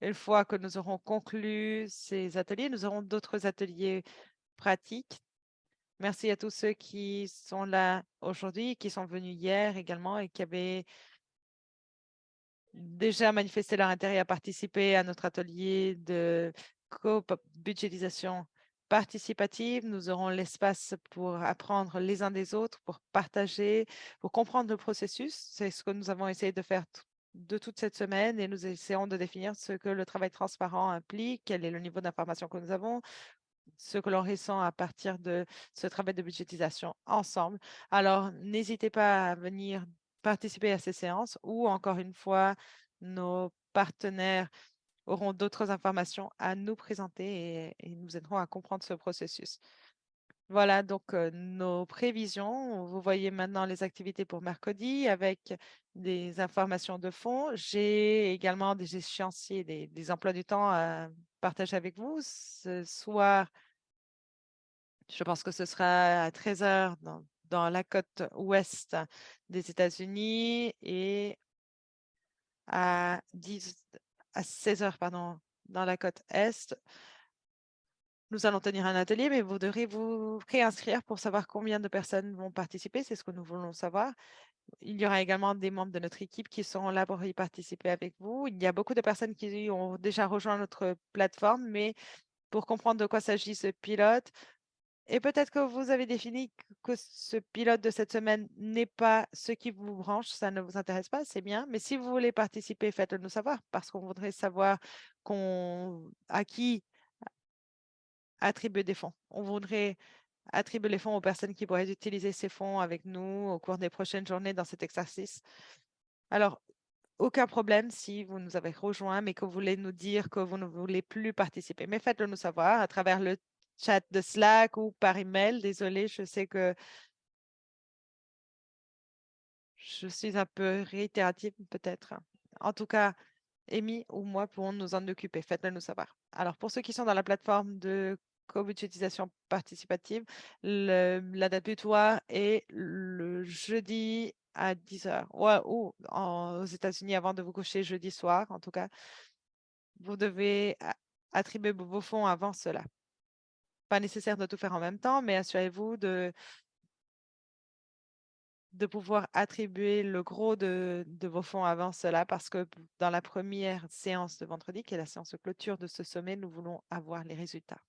Une fois que nous aurons conclu ces ateliers, nous aurons d'autres ateliers pratiques. Merci à tous ceux qui sont là aujourd'hui, qui sont venus hier également et qui avaient déjà manifesté leur intérêt à participer à notre atelier de co-budgétisation participative. Nous aurons l'espace pour apprendre les uns des autres, pour partager, pour comprendre le processus. C'est ce que nous avons essayé de faire de toute cette semaine et nous essayons de définir ce que le travail transparent implique, quel est le niveau d'information que nous avons, ce que l'on ressent à partir de ce travail de budgétisation ensemble. Alors, n'hésitez pas à venir participer à ces séances ou encore une fois, nos partenaires auront d'autres informations à nous présenter et, nous aideront à comprendre ce processus. Voilà donc nos prévisions. Vous voyez maintenant les activités pour mercredi avec des informations de fond. J'ai également des échéanciers, des, emplois du temps à partager avec vous. Ce soir, je pense que ce sera à 13 heures dans, dans la côte ouest des États-Unis et à, 10, à 16 heures pardon, dans la côte est. Nous allons tenir un atelier, mais vous devrez vous réinscrire pour savoir combien de personnes vont participer. C'est ce que nous voulons savoir. Il y aura également des membres de notre équipe qui seront là pour y participer avec vous. Il y a beaucoup de personnes qui ont déjà rejoint notre plateforme, mais pour comprendre de quoi s'agit ce pilote, et peut-être que vous avez défini que ce pilote de cette semaine n'est pas ce qui vous branche, ça ne vous intéresse pas, c'est bien. Mais si vous voulez participer, faites-le nous savoir parce qu'on voudrait savoir à qui attribuer des fonds. On voudrait attribuer les fonds aux personnes qui pourraient utiliser ces fonds avec nous au cours des prochaines journées dans cet exercice. Alors, aucun problème si vous nous avez rejoints, mais que vous voulez nous dire que vous ne voulez plus participer. Mais faites-le nous savoir à travers le chat de Slack ou par email. Désolée, je sais que je suis un peu réitérative peut-être. En tout cas, Amy ou moi pourrons nous en occuper. Faites-le nous savoir. Alors, pour ceux qui sont dans la plateforme de co-budgétisation participative, la date butoir est le jeudi à 10 heures. ou aux États-Unis avant de vous coucher jeudi soir, en tout cas. Vous devez attribuer vos fonds avant cela. Pas nécessaire de tout faire en même temps, mais assurez-vous de, de pouvoir attribuer le gros de, de, vos fonds avant cela, parce que dans la première séance de vendredi, qui est la séance de clôture de ce sommet, nous voulons avoir les résultats.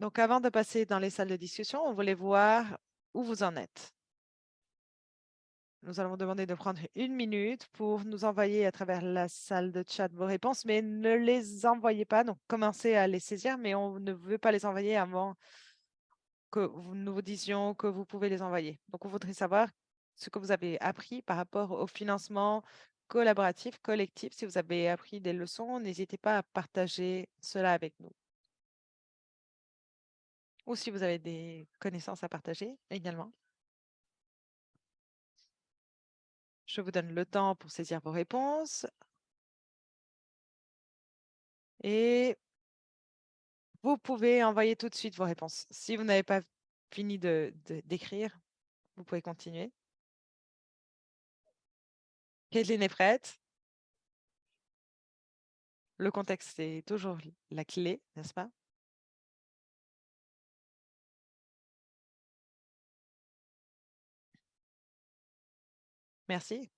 Donc, avant de passer dans les salles de discussion, on voulait voir où vous en êtes. Nous allons demander de prendre une minute pour nous envoyer à travers la salle de chat vos réponses, mais ne les envoyez pas. Donc, commencez à les saisir, mais on ne veut pas les envoyer avant que nous vous disions que vous pouvez les envoyer. Donc, on voudrait savoir ce que vous avez appris par rapport au financement collaboratif, collectif. Si vous avez appris des leçons, n'hésitez pas à partager cela avec nous. Ou si vous avez des connaissances à partager également. Je vous donne le temps pour saisir vos réponses. Et vous pouvez envoyer tout de suite vos réponses. Si vous n'avez pas fini d'écrire, vous pouvez continuer. Caitlin est prête. Le contexte, c'est toujours la clé, n'est-ce pas? Merci.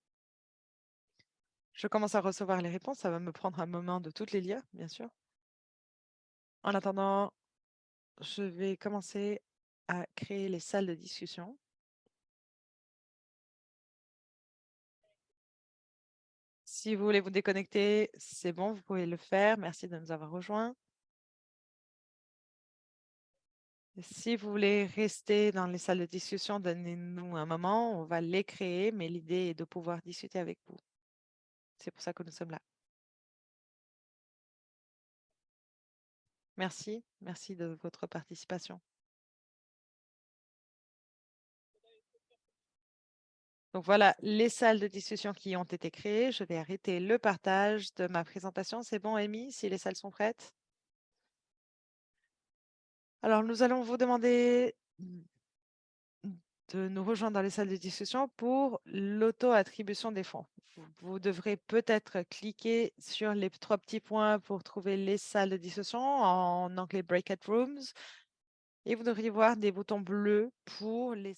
Je commence à recevoir les réponses. Ça va me prendre un moment de toutes les lire, bien sûr. En attendant, je vais commencer à créer les salles de discussion. Si vous voulez vous déconnecter, c'est bon, vous pouvez le faire. Merci de nous avoir rejoints. Si vous voulez rester dans les salles de discussion, donnez-nous un moment, on va les créer, mais l'idée est de pouvoir discuter avec vous. C'est pour ça que nous sommes là. Merci, merci de votre participation. Donc voilà les salles de discussion qui ont été créées. Je vais arrêter le partage de ma présentation. C'est bon, Amy, si les salles sont prêtes? Alors, nous allons vous demander de nous rejoindre dans les salles de discussion pour l'auto-attribution des fonds. Vous, devrez peut-être cliquer sur les trois petits points pour trouver les salles de discussion en anglais Breakout Rooms et vous devriez voir des boutons bleus pour les